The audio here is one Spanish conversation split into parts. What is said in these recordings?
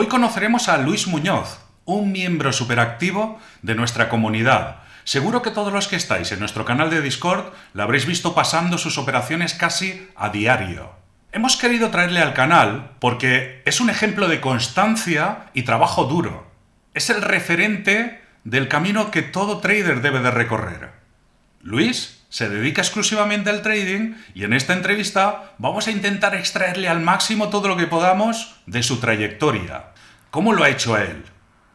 Hoy conoceremos a Luis Muñoz, un miembro superactivo de nuestra comunidad. Seguro que todos los que estáis en nuestro canal de Discord lo habréis visto pasando sus operaciones casi a diario. Hemos querido traerle al canal porque es un ejemplo de constancia y trabajo duro. Es el referente del camino que todo trader debe de recorrer. Luis se dedica exclusivamente al trading y en esta entrevista vamos a intentar extraerle al máximo todo lo que podamos de su trayectoria. ¿Cómo lo ha hecho él?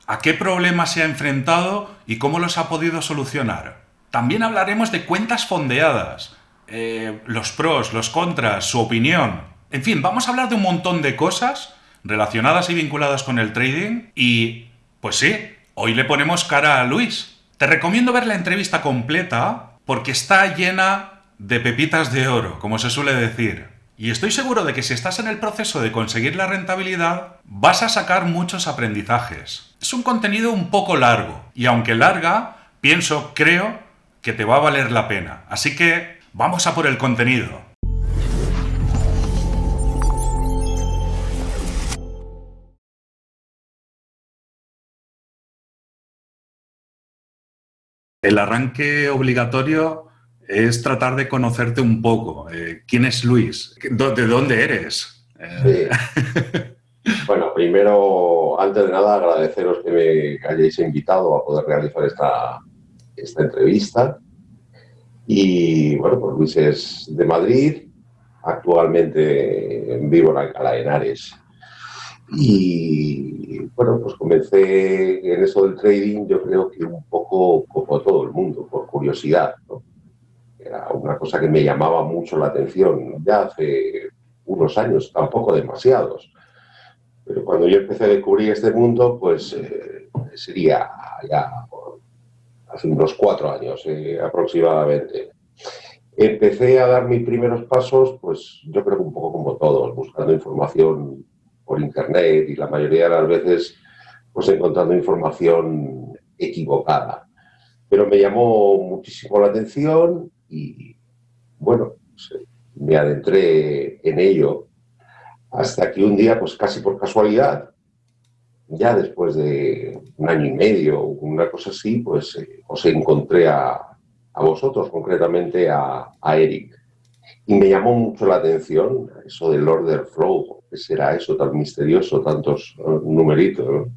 ¿A qué problemas se ha enfrentado y cómo los ha podido solucionar? También hablaremos de cuentas fondeadas, eh, los pros, los contras, su opinión. En fin, vamos a hablar de un montón de cosas relacionadas y vinculadas con el trading y, pues sí, hoy le ponemos cara a Luis. Te recomiendo ver la entrevista completa porque está llena de pepitas de oro, como se suele decir. Y estoy seguro de que si estás en el proceso de conseguir la rentabilidad, vas a sacar muchos aprendizajes. Es un contenido un poco largo, y aunque larga, pienso, creo, que te va a valer la pena. Así que vamos a por el contenido. El arranque obligatorio es tratar de conocerte un poco. Eh, ¿Quién es Luis? ¿De dónde eres? Bueno, primero, antes de nada, agradeceros que me hayáis invitado a poder realizar esta, esta entrevista. Y bueno, pues Luis es de Madrid, actualmente vivo en Alcalá de Henares. Y bueno, pues comencé en eso del trading, yo creo que un poco como todo el mundo, por curiosidad. Era una cosa que me llamaba mucho la atención ya hace unos años, tampoco demasiados. Pero cuando yo empecé a descubrir este mundo, pues eh, sería ya hace unos cuatro años eh, aproximadamente. Empecé a dar mis primeros pasos, pues yo creo que un poco como todos, buscando información por internet y la mayoría de las veces pues encontrando información equivocada. Pero me llamó muchísimo la atención y bueno, pues, me adentré en ello hasta que un día, pues casi por casualidad, ya después de un año y medio una cosa así, pues eh, os encontré a, a, vosotros, concretamente a, a Eric. Y me llamó mucho la atención eso del order flow, será eso tan misterioso, tantos numeritos.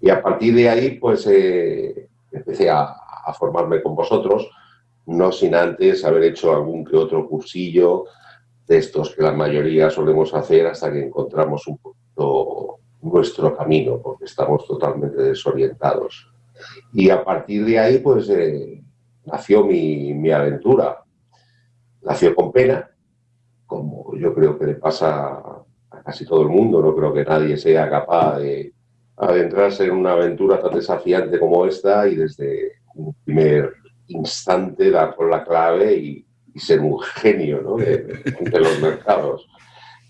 Y a partir de ahí, pues eh, empecé a, formarme con vosotros, no sin antes haber hecho algún que otro cursillo de estos que la mayoría solemos hacer hasta que encontramos un poquito nuestro camino, porque estamos totalmente desorientados. Y a partir de ahí, pues eh, nació mi, mi aventura nació con pena, como yo creo que le pasa casi todo el mundo, no creo que nadie sea capaz de adentrarse en una aventura tan desafiante como esta y desde un primer instante dar con la clave y, ser un genio ¿no? de, los mercados.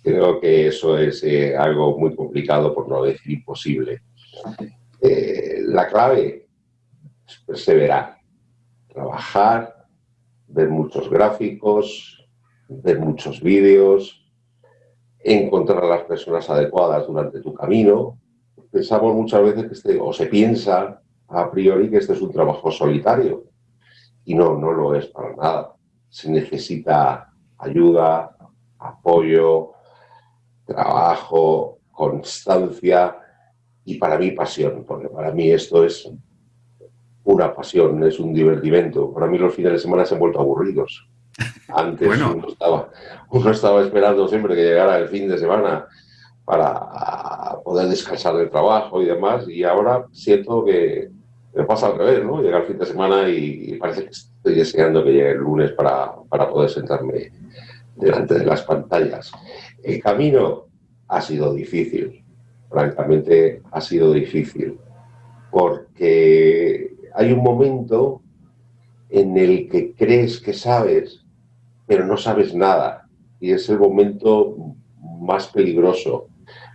Creo que eso es eh, algo muy complicado, por no decir imposible. Eh, la clave es perseverar, trabajar, ver muchos gráficos, ver muchos vídeos, encontrar a las personas adecuadas durante tu camino. Pensamos muchas veces que este, o se piensa a priori que este es un trabajo solitario y no, no lo es para nada. Se necesita ayuda, apoyo, trabajo, constancia y para mí pasión, porque para mí esto es una pasión, es un divertimento. Para mí los fines de semana se han vuelto aburridos. Antes uno, estaba, uno estaba esperando siempre que llegara el fin de semana para poder descansar del trabajo y demás, y ahora siento que me pasa al revés, ¿no? Llega el fin de semana y, parece que estoy deseando que llegue el lunes para, para poder sentarme delante de las pantallas. El camino ha sido difícil, francamente ha sido difícil, porque hay un momento en el que crees que sabes, pero no sabes nada. Y es el momento más peligroso.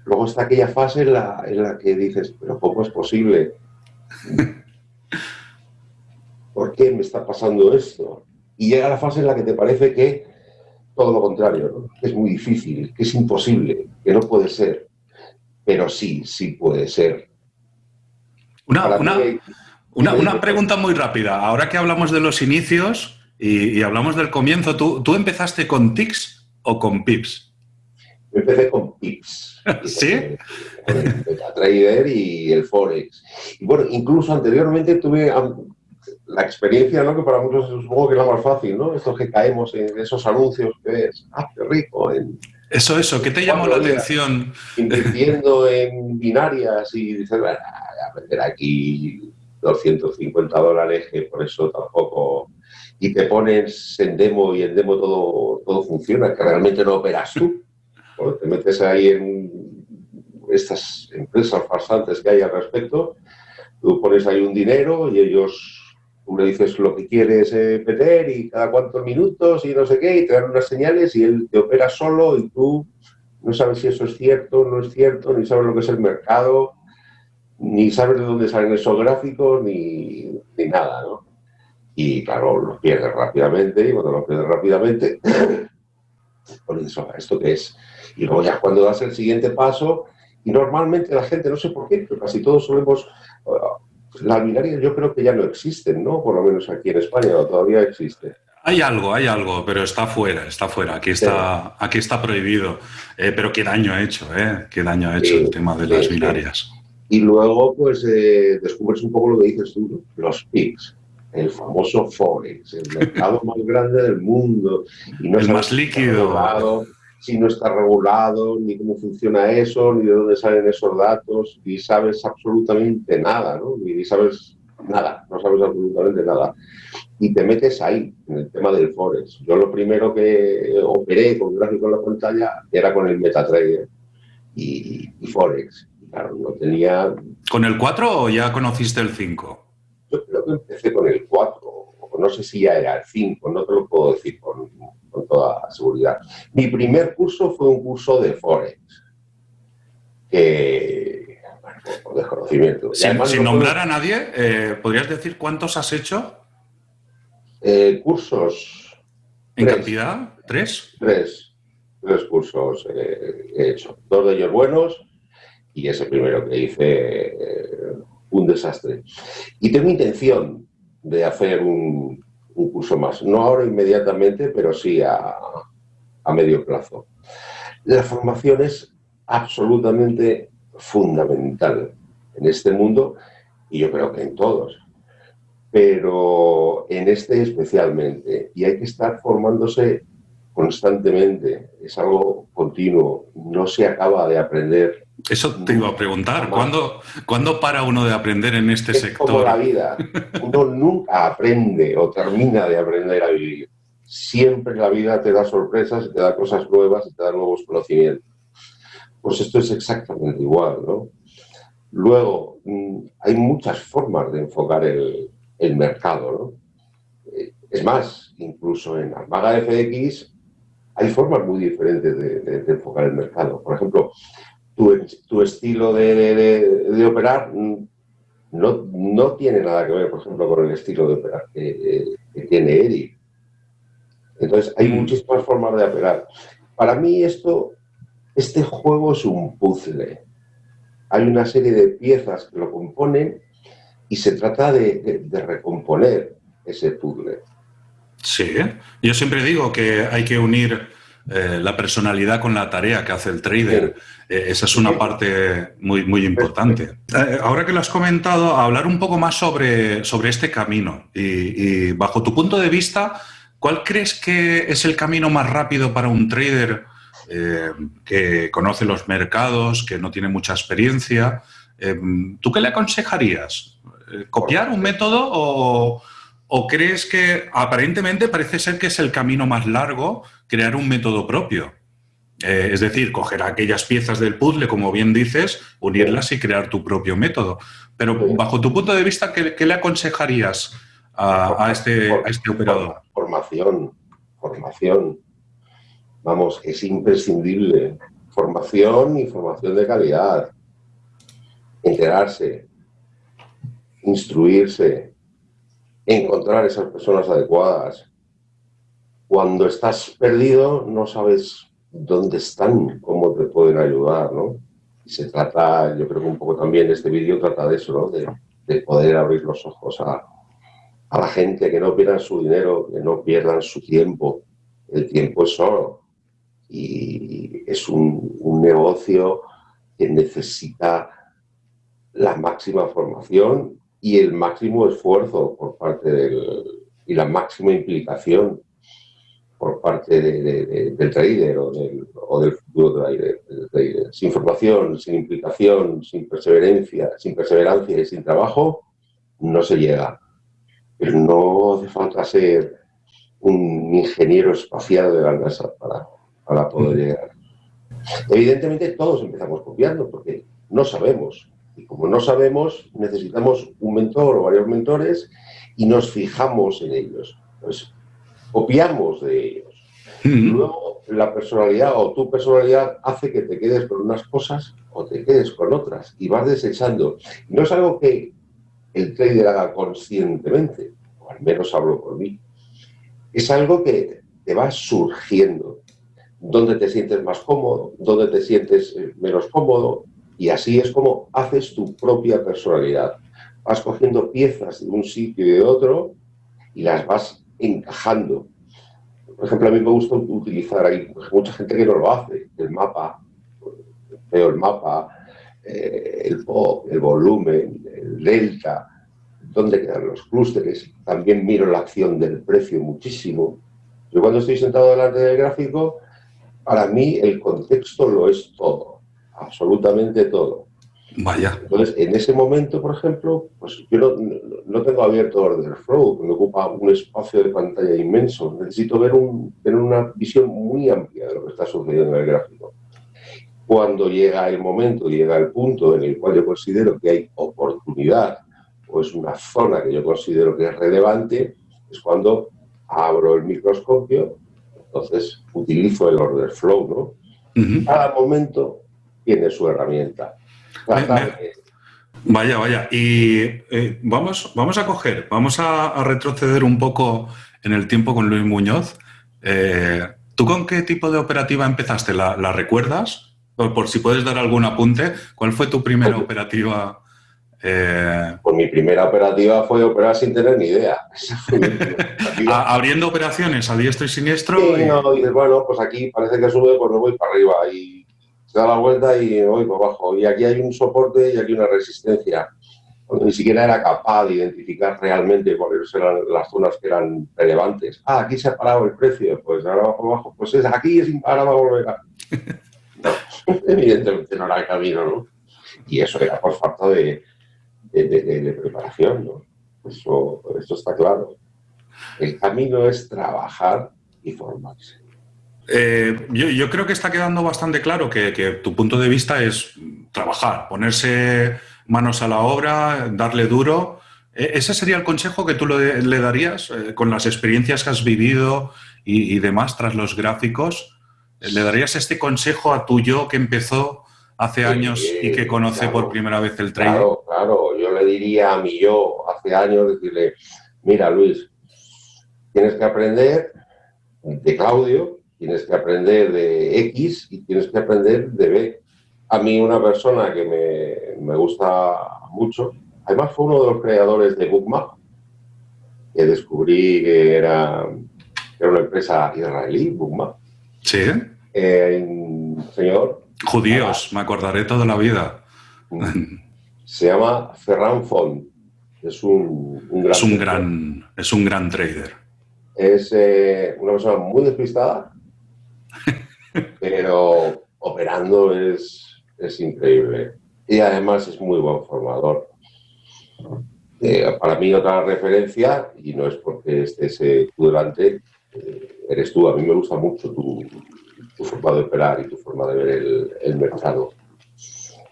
Luego está aquella fase en la, en la que dices, pero ¿cómo es posible? ¿Por qué me está pasando esto? Y llega la fase en la que te parece que todo lo contrario, que es muy difícil, que es imposible, que no puede ser. pero sí, sí puede ser. Una, una, pregunta muy rápida. Ahora que hablamos de los inicios y, hablamos del comienzo, ¿tú, ¿tú, empezaste con TICS o con PIPS? Yo empecé con PIPS. ¿Sí? Con el MetaTrader y el Forex. Y bueno, incluso anteriormente tuve la experiencia, ¿no? Que para muchos supongo que es la más fácil, ¿no? Estos que caemos en esos anuncios que ves, ¡ah, qué rico! eso, eso, ¿qué te llamó la atención? Invirtiendo en binarias y dices, voy a meter aquí 250 dólares, que por eso tampoco... Y te pones en demo y en demo todo, todo funciona, que realmente no operas tú. Te metes ahí en estas empresas farsantes que hay al respecto, tú pones ahí un dinero y ellos tú le dices lo que quieres eh, meter y cada cuántos minutos y no sé qué, y te dan unas señales y él te opera solo y tú no sabes si eso es cierto, no es cierto, ni sabes lo que es el mercado, ni sabes de dónde salen esos gráficos, ni, nada, ¿no? Y claro, los pierdes rápidamente y cuando los pierdes rápidamente, por eso, ¿esto qué es? Y luego ya cuando das el siguiente paso, y normalmente la gente, no sé por qué, pero casi todos solemos las binarias yo creo que ya no existen, ¿no? Por lo menos aquí en España, todavía existe. Hay algo, hay algo, pero está fuera, está fuera. Aquí está, aquí está prohibido. Eh, pero qué daño ha hecho, ¿eh? Qué daño ha hecho el tema de las binarias. Y luego, pues, eh, descubres un poco lo que dices tú, los PICs, el famoso Forex, el mercado más grande del mundo. Y no el más líquido si no está regulado, ni cómo funciona eso, ni de dónde salen esos datos, ni sabes absolutamente nada, ¿no? Ni sabes nada, no sabes absolutamente nada. Y te metes ahí, en el tema del Forex. Yo lo primero que operé con gráfico en la pantalla era con el MetaTrader y, y Forex. Claro, no tenía... ¿Con el 4 o ya conociste el 5? Yo creo que empecé con el 4, no sé si ya era el 5, no te lo puedo decir con, con toda seguridad. Mi primer curso fue un curso de Forex, que, bueno, por desconocimiento. Sin, nombrar a nadie, eh, ¿podrías decir cuántos has hecho? Eh, cursos. ¿En cantidad? ¿Tres? Tres. Tres cursos eh, he hecho. Dos de ellos buenos y ese primero que hice, un desastre. Y tengo intención de hacer un, curso más. No ahora inmediatamente, pero sí a, a medio plazo. La formación es absolutamente fundamental en este mundo y yo creo que en todos, pero en este especialmente. Y hay que estar formándose constantemente, es algo continuo, no se acaba de aprender eso te iba a preguntar, ¿cuándo, ¿cuándo, para uno de aprender en este es sector? Como la vida, uno nunca aprende o termina de aprender a vivir. Siempre la vida te da sorpresas, te da cosas nuevas, te da nuevos conocimientos. Pues esto es exactamente igual, ¿no? Luego, mm, hay muchas formas de enfocar el, el mercado, ¿no? Eh, es más, incluso en Armaga FX hay formas muy diferentes de, de enfocar el mercado. Por ejemplo, tu, estilo de, operar no, no, tiene nada que ver, por ejemplo, con el estilo de operar que, tiene Eric. Entonces, hay mm. muchísimas formas de operar. Para mí esto, este juego es un puzzle. Hay una serie de piezas que lo componen y se trata de, de recomponer ese puzzle. Sí, yo siempre digo que hay que unir eh, la personalidad con la tarea que hace el trader. Eh, esa es una parte muy, muy importante. Eh, ahora que lo has comentado, hablar un poco más sobre, sobre este camino y, bajo tu punto de vista, ¿cuál crees que es el camino más rápido para un trader que conoce los mercados, que no tiene mucha experiencia? ¿Tú qué le aconsejarías? ¿Copiar un método o, o crees que aparentemente parece ser que es el camino más largo crear un método propio. Eh, es decir, coger aquellas piezas del puzzle, como bien dices, unirlas y crear tu propio método. Pero bajo tu punto de vista, ¿qué, le aconsejarías a, este, a este operador? Formación, formación. Vamos, es imprescindible. Formación y formación de calidad. Enterarse, instruirse, encontrar esas personas adecuadas, cuando estás perdido no sabes dónde están, cómo te pueden ayudar, ¿no? Y se trata, yo creo que un poco también este vídeo trata de eso, ¿no? De, de poder abrir los ojos a, a la gente, que no pierdan su dinero, que no pierdan su tiempo. El tiempo es oro y es un, un negocio que necesita la máxima formación y el máximo esfuerzo por parte del, y la máxima implicación por parte del trader o del, o del futuro trader, trader. Sin formación, sin implicación, sin perseverancia, sin perseverancia y sin trabajo, no se llega. Pero no hace falta ser un ingeniero espacial de la NASA para, para poder llegar. Evidentemente todos empezamos copiando porque no sabemos. Y como no sabemos, necesitamos un mentor o varios mentores y nos fijamos en ellos. Pues copiamos de ellos. Luego la personalidad o tu personalidad hace que te quedes con unas cosas o te quedes con otras y vas desechando. No es algo que el trader haga conscientemente, o al menos hablo por mí. Es algo que te va surgiendo. Dónde te sientes más cómodo, dónde te sientes eh, menos cómodo, y así es como haces tu propia personalidad. Vas cogiendo piezas de un sitio y de otro y las vas encajando. Por ejemplo, a mí me gusta utilizar, hay mucha gente que no lo hace, el mapa, veo el mapa, eh, el pop, el volumen, el delta, dónde quedan los clústeres. También miro la acción del precio muchísimo. Yo cuando estoy sentado delante del gráfico, para mí el contexto lo es todo, absolutamente todo. Vaya. Entonces, en ese momento, por ejemplo, pues yo no, no tengo abierto Order Flow, me ocupa un espacio de pantalla inmenso. Necesito ver un, tener una visión muy amplia de lo que está sucediendo en el gráfico. Cuando llega el momento, llega el punto en el cual yo considero que hay oportunidad o es una zona que yo considero que es relevante, es cuando abro el microscopio, entonces utilizo el Order Flow, ¿no? Cada momento tiene su herramienta. Vaya, vaya. Y eh, vamos, vamos a coger, vamos a, retroceder un poco en el tiempo con Luis Muñoz. Eh, ¿Tú con qué tipo de operativa empezaste? ¿La, recuerdas? Por, si puedes dar algún apunte, ¿cuál fue tu primera operativa? Eh... Pues mi primera operativa fue operar sin tener ni idea. Abriendo operaciones a diestro y siniestro. Sí, no, dices, bueno, pues aquí parece que sube, pues me voy para arriba. Y se da la vuelta y voy para abajo. Y aquí hay un soporte y aquí una resistencia. ni siquiera era capaz de identificar realmente cuáles eran las zonas que eran relevantes. Ah, aquí se ha parado el precio, pues ahora va para abajo. Pues es, aquí es, ahora va a volver a... No, evidentemente no era el camino, ¿no? Y eso era por falta de, de, preparación, ¿no? Eso, eso está claro. El camino es trabajar y formarse. Eh, yo, creo que está quedando bastante claro que, tu punto de vista es trabajar, ponerse manos a la obra, darle duro. E, ¿Ese sería el consejo que tú le, darías eh, con las experiencias que has vivido y, demás tras los gráficos? ¿Le darías este consejo a tu yo que empezó hace años y que conoce por primera vez el trading? Claro, claro. Yo le diría a mi yo hace años, decirle, mira Luis, tienes que aprender de Claudio, Tienes que aprender de X y tienes que aprender de B. A mí una persona que me, me gusta mucho, además fue uno de los creadores de Bookmap, que descubrí que era, era una empresa israelí, Bookmap. Sí. Eh, señor. Judíos, me acordaré toda la vida. Se llama Ferran Font. Es un, un gran es un gran, es un gran trader. Es eh, una persona muy despistada, pero operando es, es increíble. Y además es muy buen formador. Eh, para mí otra referencia, y no es porque estés eh, tú delante, eh, eres tú. A mí me gusta mucho tu, tu, forma de operar y tu forma de ver el, el mercado.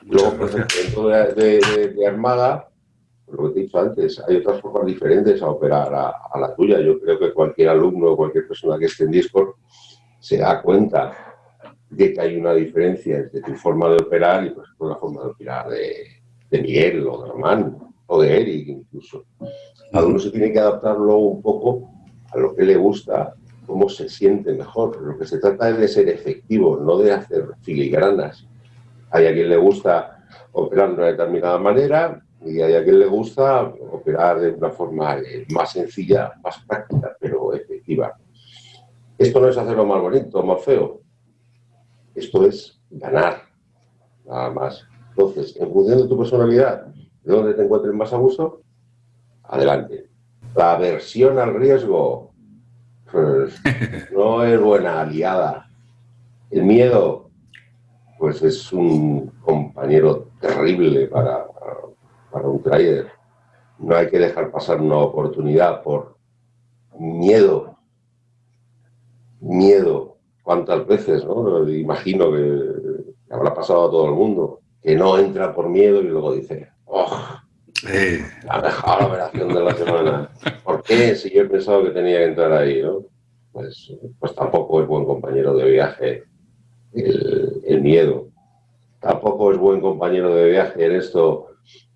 Luego, por ejemplo, dentro de, de, Armada, lo que te he dicho antes, hay otras formas diferentes a operar a, a, la tuya. Yo creo que cualquier alumno o cualquier persona que esté en Discord se da cuenta de que hay una diferencia entre tu forma de operar y, por la forma de operar de, Miguel o de Román o de Eric incluso. Cada uno se tiene que adaptarlo un poco a lo que le gusta, cómo se siente mejor. Lo que se trata es de ser efectivo, no de hacer filigranas. Hay a quien le gusta operar de una determinada manera y hay a quien le gusta operar de una forma eh, más sencilla, más práctica, pero efectiva. Esto no es hacerlo más bonito, más feo. Esto es ganar, nada más. Entonces, en función de tu personalidad, de dónde te encuentres más a gusto, adelante. La aversión al riesgo pues, no es buena aliada. El miedo, pues es un compañero terrible para, para un trader. No hay que dejar pasar una oportunidad por miedo. Miedo. ¿Cuántas veces, no? Imagino que habrá pasado a todo el mundo, que no entra por miedo y luego dice, ¡oh! La mejor operación de la semana. ¿Por qué? Si yo he pensado que tenía que entrar ahí, ¿no? Pues, pues tampoco es buen compañero de viaje el, miedo. Tampoco es buen compañero de viaje en esto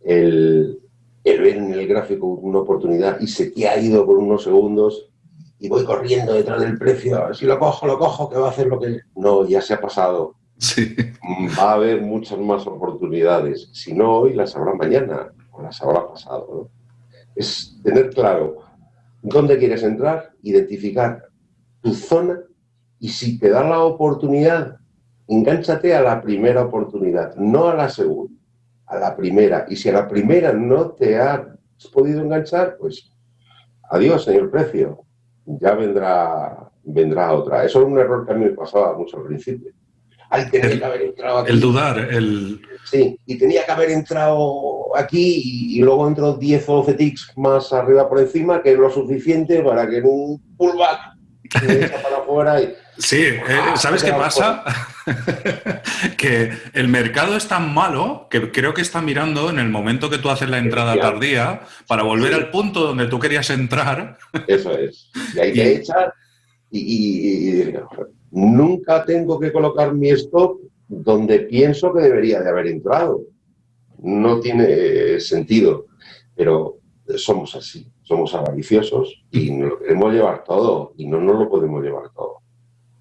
el, el ver en el gráfico una oportunidad y se te ha ido por unos segundos y voy corriendo detrás del precio, si lo cojo, lo cojo, que va a hacer lo que... No, ya se ha pasado. Sí. Va a haber muchas más oportunidades. Si no hoy, las habrá mañana las habrá pasado. Es tener claro dónde quieres entrar, identificar tu zona y si te da la oportunidad, engánchate a la primera oportunidad, no a la segunda, a la primera. Y si a la primera no te has podido enganchar, pues adiós, señor precio, ya vendrá, vendrá otra. Eso es un error que a mí me pasaba mucho al principio el, haber entrado El dudar, el... Sí, y tenía que haber entrado aquí y, luego entró 10 o 12 ticks más arriba por encima, que es lo suficiente para que en un pullback se para afuera y... Sí, eh, ah, ¿sabes qué pasa? que el mercado es tan malo que creo que está mirando en el momento que tú haces la entrada tardía para volver al punto donde tú querías entrar. Eso es. Y ahí te echar y, y, nunca tengo que colocar mi stop donde pienso que debería de haber entrado. No tiene sentido, pero somos así, somos avariciosos y nos lo queremos llevar todo y no nos lo podemos llevar todo.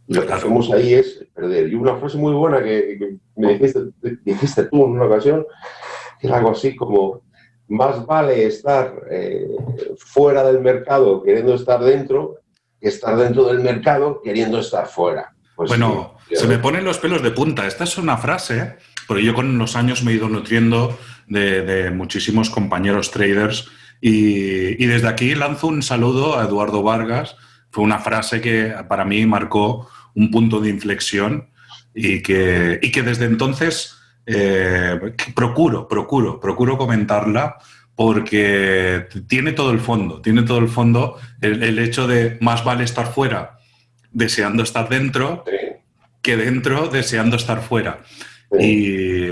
Y lo que hacemos ahí es perder. Y una frase muy buena que, me dijiste, tú en una ocasión, que es algo así como, más vale estar eh, fuera del mercado queriendo estar dentro estar dentro del mercado queriendo estar fuera. Pues bueno, se me ponen los pelos de punta. Esta es una frase, porque yo con los años me he ido nutriendo de, muchísimos compañeros traders y, desde aquí lanzo un saludo a Eduardo Vargas. Fue una frase que para mí marcó un punto de inflexión y que, que desde entonces eh, procuro, procuro, procuro comentarla porque tiene todo el fondo, tiene todo el fondo el, hecho de más vale estar fuera deseando estar dentro que dentro deseando estar fuera. Y,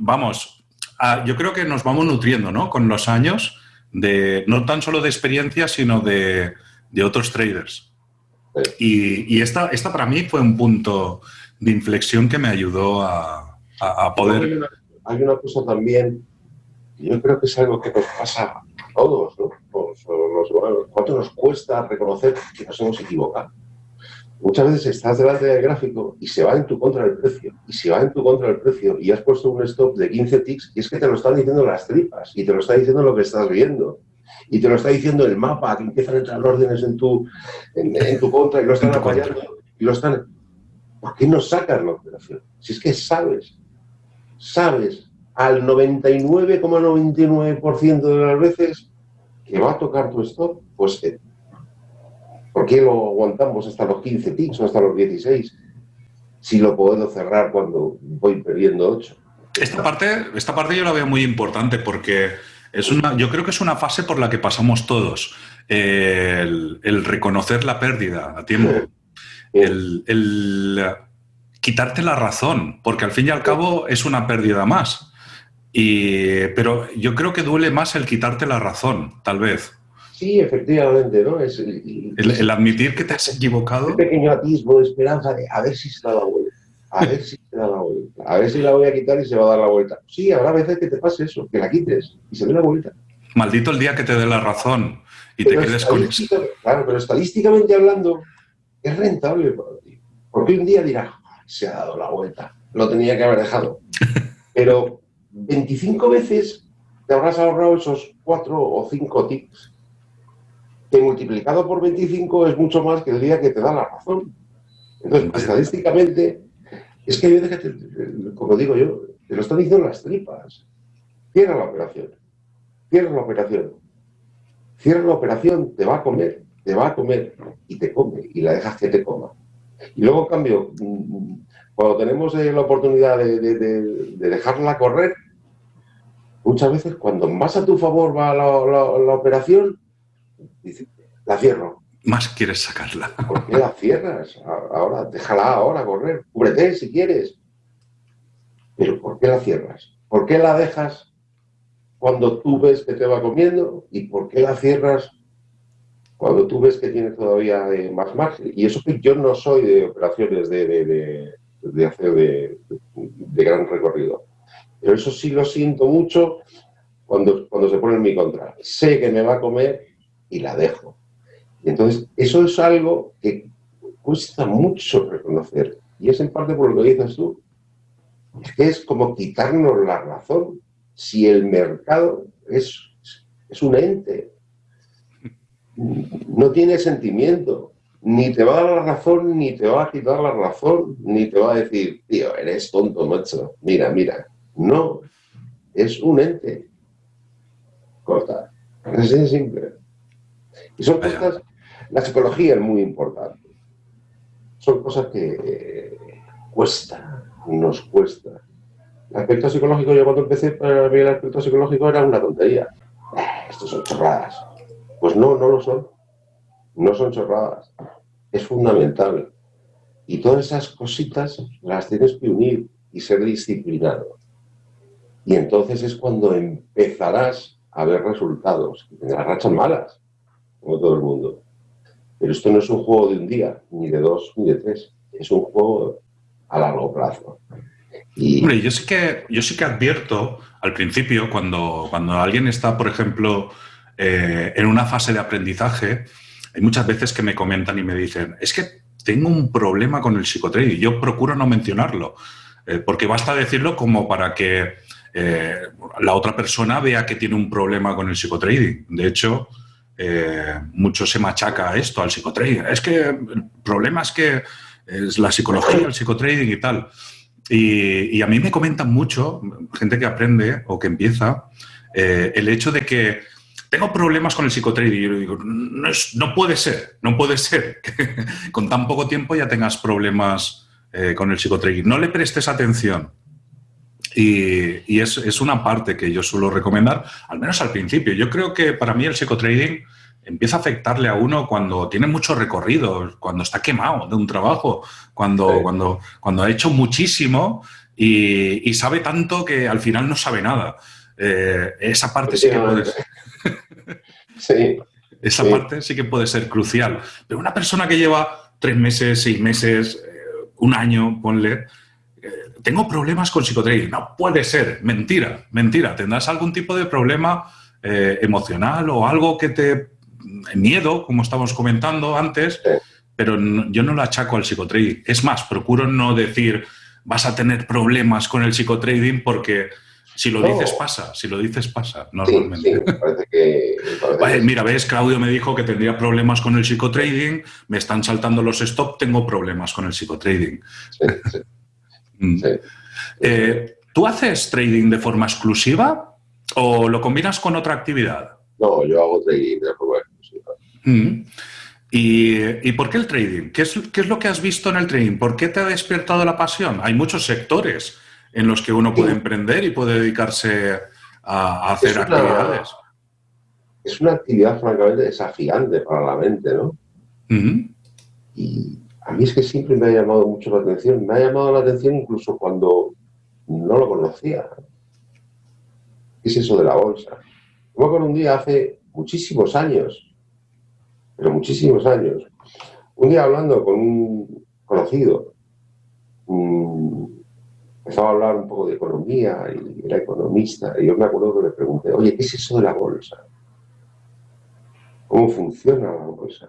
vamos, yo creo que nos vamos nutriendo ¿no? con los años, de, no tan solo de experiencia, sino de, otros traders. Y, esta, esta para mí fue un punto de inflexión que me ayudó a, poder... hay una cosa también yo creo que es algo que nos pasa a todos, ¿no? ¿Cuánto nos cuesta reconocer que nos hemos equivocado? Muchas veces estás delante del gráfico y se va en tu contra el precio, y se va en tu contra el precio, y has puesto un stop de 15 ticks, y es que te lo están diciendo las tripas, y te lo está diciendo lo que estás viendo, y te lo está diciendo el mapa, que empiezan a entrar órdenes en tu, en, tu contra y lo están apoyando, y lo están... ¿Por qué no sacas la operación? Si es que sabes, sabes al 99,99% de las veces que va a tocar tu stop, pues eh, ¿por qué lo aguantamos hasta los 15 ticks o hasta los 16? Si lo puedo cerrar cuando voy perdiendo 8. Esta parte, esta parte yo la veo muy importante porque es una, yo creo que es una fase por la que pasamos todos. el, reconocer la pérdida a tiempo. El, el, quitarte la razón, porque al fin y al cabo es una pérdida más. Y, pero yo creo que duele más el quitarte la razón, tal vez. Sí, efectivamente, ¿no? Es, el, admitir que te has equivocado. Un pequeño atisbo de esperanza de a ver si se da la vuelta, a ver si se da la vuelta, a ver si la voy a quitar y se va a dar la vuelta. Sí, habrá veces que te pase eso, que la quites y se dé la vuelta. Maldito el día que te dé la razón y te quedes con eso. Claro, pero estadísticamente hablando, es rentable para ti. Porque un día dirás, se ha dado la vuelta, lo tenía que haber dejado. Pero 25 veces te habrás ahorrado esos 4 o 5 tics, que multiplicado por 25 es mucho más que el día que te da la razón. Entonces, estadísticamente, es que hay veces que, como digo yo, te lo están diciendo las tripas. Cierra la operación. Cierra la operación. Cierra la operación, te va a comer, te va a comer y te come y la dejas que te coma. Y luego, en cambio, mm, cuando tenemos eh, la oportunidad de, dejarla correr, muchas veces cuando más a tu favor va la, operación, la cierro. Más quieres sacarla. ¿Por qué la cierras? Ahora, déjala ahora correr. Cúbrete si quieres. Pero ¿por qué la cierras? ¿Por qué la dejas cuando tú ves que te va comiendo? ¿Y por qué la cierras cuando tú ves que tiene todavía eh, más margen? Y eso que yo no soy de operaciones de, de hacer de, gran recorrido. Pero eso sí lo siento mucho cuando, cuando se pone en mi contra. Sé que me va a comer y la dejo. Entonces, eso es algo que cuesta mucho reconocer. Y es en parte por lo que dices tú. Es que es como quitarnos la razón si el mercado es, es un ente. No tiene sentimiento ni te va a dar la razón, ni te va a quitar la razón, ni te va a decir, tío, eres tonto, macho. Mira, mira. No, es un ente. Corta. Es así simple. Y son cosas, la psicología es muy importante. Son cosas que eh, cuesta, nos cuesta. El aspecto psicológico, yo cuando empecé para mí el aspecto psicológico era una tontería. Eh, estos son chorradas. Pues no, no lo son no son chorradas, es fundamental. Y todas esas cositas las tienes que unir y ser disciplinado. Y entonces es cuando empezarás a ver resultados. Tendrás rachas malas, como todo el mundo. Pero esto no es un juego de un día, ni de dos, ni de tres. Es un juego a largo plazo. Y... Hombre, yo sí que, yo sí que advierto al principio, cuando, cuando alguien está, por ejemplo, eh, en una fase de aprendizaje, hay muchas veces que me comentan y me dicen, es que tengo un problema con el psicotrading. Yo procuro no mencionarlo, eh, porque basta decirlo como para que eh, la otra persona vea que tiene un problema con el psicotrading. De hecho, eh, mucho se machaca esto, al psicotrading. Es que el problema es que es la psicología, el psicotrading y tal. Y, a mí me comentan mucho, gente que aprende o que empieza, el hecho de que tengo problemas con el psicotrading. Y yo digo, no, no puede ser, no puede ser que con tan poco tiempo ya tengas problemas eh, con el psicotrading. No le prestes atención. Y, es, una parte que yo suelo recomendar, al menos al principio. Yo creo que para mí el psicotrading empieza a afectarle a uno cuando tiene mucho recorrido, cuando está quemado de un trabajo, cuando, cuando, cuando ha hecho muchísimo y, sabe tanto que al final no sabe nada. Eh, esa parte sí que puede ser. Sí. Esa parte sí que puede ser crucial. Pero una persona que lleva tres meses, seis meses, eh, un año, ponle, tengo problemas con psicotrading. No puede ser, mentira, mentira. Tendrás algún tipo de problema eh, emocional o algo que te... miedo, como estábamos comentando antes, pero yo no lo achaco al psicotrading. Es más, procuro no decir vas a tener problemas con el psicotrading porque si lo dices pasa, si lo dices pasa, normalmente. parece que, mira, ves, Claudio me dijo que tendría problemas con el psicotrading, me están saltando los stop, tengo problemas con el psicotrading. Mm. Eh, ¿Tú haces trading de forma exclusiva o lo combinas con otra actividad? No, yo hago trading de forma exclusiva. Mm. ¿Y, por qué el trading? ¿Qué es, ¿Qué es lo que has visto en el trading? ¿Por qué te ha despertado la pasión? Hay muchos sectores en los que uno puede emprender y puede dedicarse a, hacer actividades. Es una actividad francamente desafiante para la mente, ¿no? Y a mí es que siempre me ha llamado mucho la atención. Me ha llamado la atención incluso cuando no lo conocía. ¿Qué es eso de la bolsa? Yo con un día hace muchísimos años, pero muchísimos años, un día hablando con un conocido, empezaba a hablar un poco de economía y era economista. Y yo me acuerdo que le pregunté, oye, ¿qué es eso de la bolsa? ¿Cómo funciona la bolsa?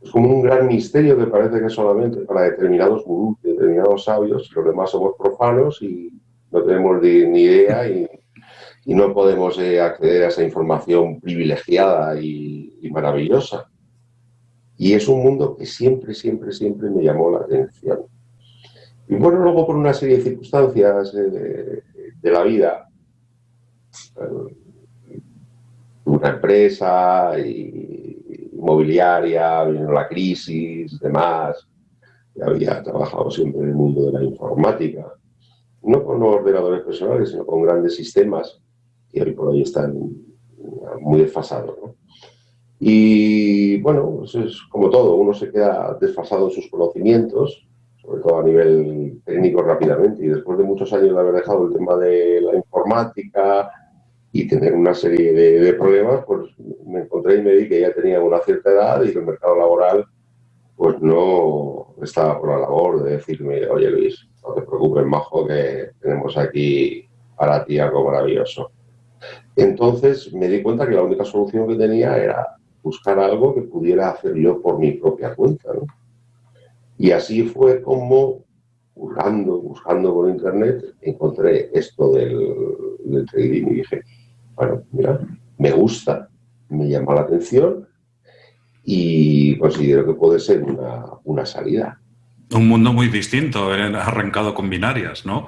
Es como un gran misterio que parece que solamente para determinados determinados sabios, y los demás somos profanos y, no tenemos ni idea y, no podemos eh, acceder a esa información privilegiada y, maravillosa. Y es un mundo que siempre, siempre, siempre me llamó la atención. Y bueno, luego por una serie de circunstancias eh, de, la vida, eh, una empresa inmobiliaria, vino la crisis, demás, había trabajado siempre en el mundo de la informática, no con ordenadores personales, sino con grandes sistemas que hoy por hoy están muy desfasados. Y bueno, pues es como todo, uno se queda desfasado en sus conocimientos, sobre todo a nivel técnico rápidamente, y después de muchos años de haber dejado el tema de la informática y tener una serie de, problemas, pues me encontré y me di que ya tenía una cierta edad y el mercado laboral pues no estaba por la labor de decirme, oye Luis, no te preocupes, majo, que tenemos aquí para ti algo maravilloso. Entonces me di cuenta que la única solución que tenía era buscar algo que pudiera hacer yo por mi propia cuenta. Y así fue como, buscando, buscando por internet, encontré esto del, del trading y dije, bueno, mira, me gusta, me llama la atención y considero que puede ser una, salida. Un mundo muy distinto, arrancado con binarias, ¿no?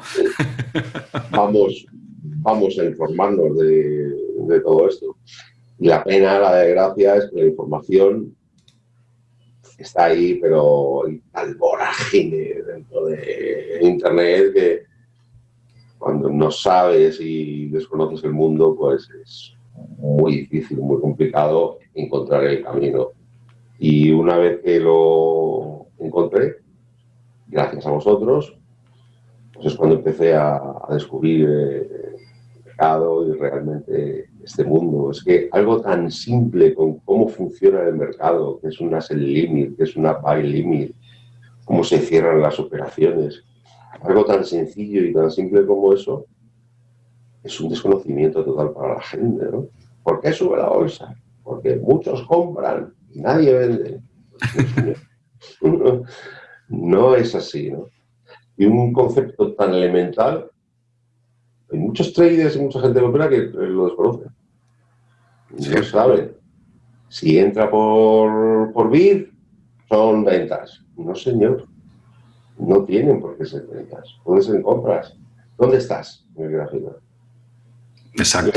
Vamos, vamos a informarnos de, todo esto. Y la pena, la desgracia, es que la información está ahí, pero hay tal vorágine dentro de Internet que cuando no sabes y desconoces el mundo, pues es muy difícil, muy complicado encontrar el camino. Y una vez que lo encontré, gracias a vosotros, pues es cuando empecé a, descubrir eh, el mercado y realmente este mundo. Es que algo tan simple con cómo funciona el mercado, que es una sell limit, que es una buy limit, cómo se cierran las operaciones, algo tan sencillo y tan simple como eso, es un desconocimiento total para la gente, ¿no? ¿Por qué sube la bolsa? Porque muchos compran y nadie vende. no es así, ¿no? Y un concepto tan elemental, hay muchos traders y mucha gente que que lo desconoce. No saben. Si entra por, por BID, son ventas. No, señor. No tienen por qué ser ventas. Pueden ser compras. ¿Dónde estás en el gráfico? Exacto.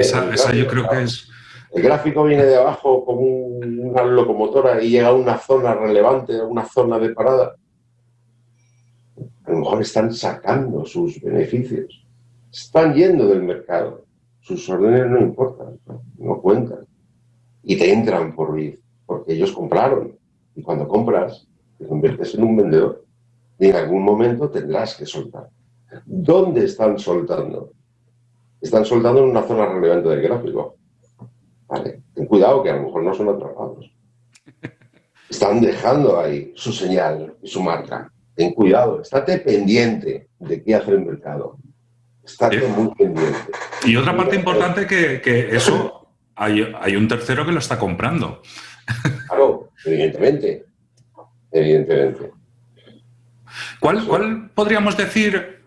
esa, yo creo que es el gráfico viene de abajo como una locomotora y llega a una zona relevante, a una zona de parada. A lo mejor están sacando sus beneficios. Están yendo del mercado. Sus órdenes no importan, no, cuentan. Y te entran por BID, porque ellos compraron. Y cuando compras, te conviertes en un vendedor. Y en algún momento tendrás que soltar. ¿Dónde están soltando? Están soltando en una zona relevante del gráfico ten cuidado que a lo mejor no son atrapados. Están dejando ahí su señal y su marca. Ten cuidado, estate pendiente de qué hace el mercado. Estate muy pendiente. Y otra parte importante que, que eso hay, un tercero que lo está comprando. Claro, evidentemente. Evidentemente. ¿Cuál, ¿Cuál, podríamos decir,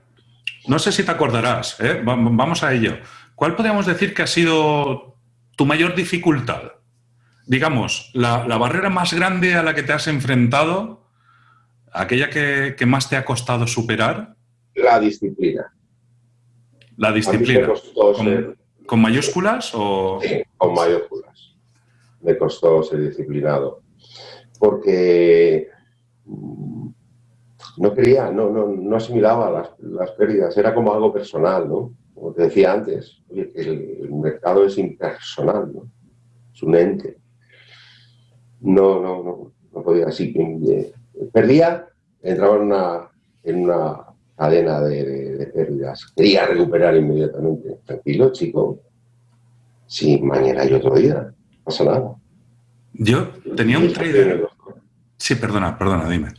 no sé si te acordarás, ¿eh? vamos a ello, ¿cuál podríamos decir que ha sido tu mayor dificultad, digamos, la, barrera más grande a la que te has enfrentado, aquella que, más te ha costado superar. La disciplina. La disciplina. ¿Con, mayúsculas o...? Sí, con mayúsculas. Me costó ser disciplinado. Porque no quería, no, no, asimilaba las, las pérdidas, era como algo personal, ¿no? como te decía antes, el, mercado es impersonal, ¿no? es un ente. No, no, no, no podía así. Eh, perdía, entraba en una, en una cadena de, pérdidas. Quería recuperar inmediatamente. Tranquilo, chico. Si mañana hay otro día, no pasa nada. Yo tenía un trader... Sí, perdona, perdona, dime.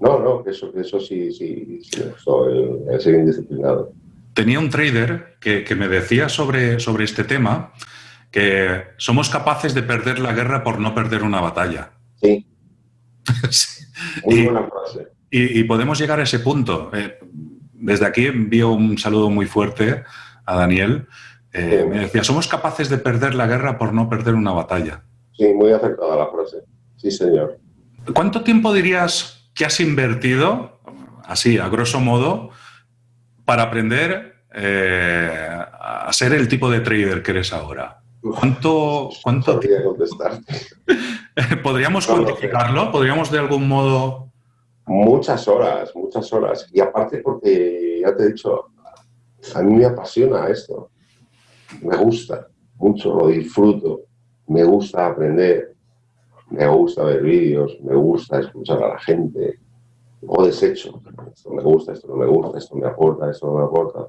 No, no, que eso, eso sí, sí, sí, el ser indisciplinado tenía un trader que, me decía sobre, sobre este tema que somos capaces de perder la guerra por no perder una batalla. Sí. Muy buena frase. Y, podemos llegar a ese punto. Eh, desde aquí envío un saludo muy fuerte a Daniel. Eh, me decía, somos capaces de perder la guerra por no perder una batalla. Sí, muy acertada la frase. Sí, señor. ¿Cuánto tiempo dirías que has invertido, así, a grosso modo, para aprender eh, a ser el tipo de trader que eres ahora? ¿Cuánto, cuánto podría contestar? ¿Podríamos cuantificarlo? ¿Podríamos de algún modo...? Muchas horas, muchas horas. Y aparte porque, ya te he dicho, a mí me apasiona esto. Me gusta mucho, lo disfruto. Me gusta aprender. Me gusta ver vídeos. Me gusta escuchar a la gente. O desecho. Esto me gusta, esto no me gusta, esto me aporta, esto no me aporta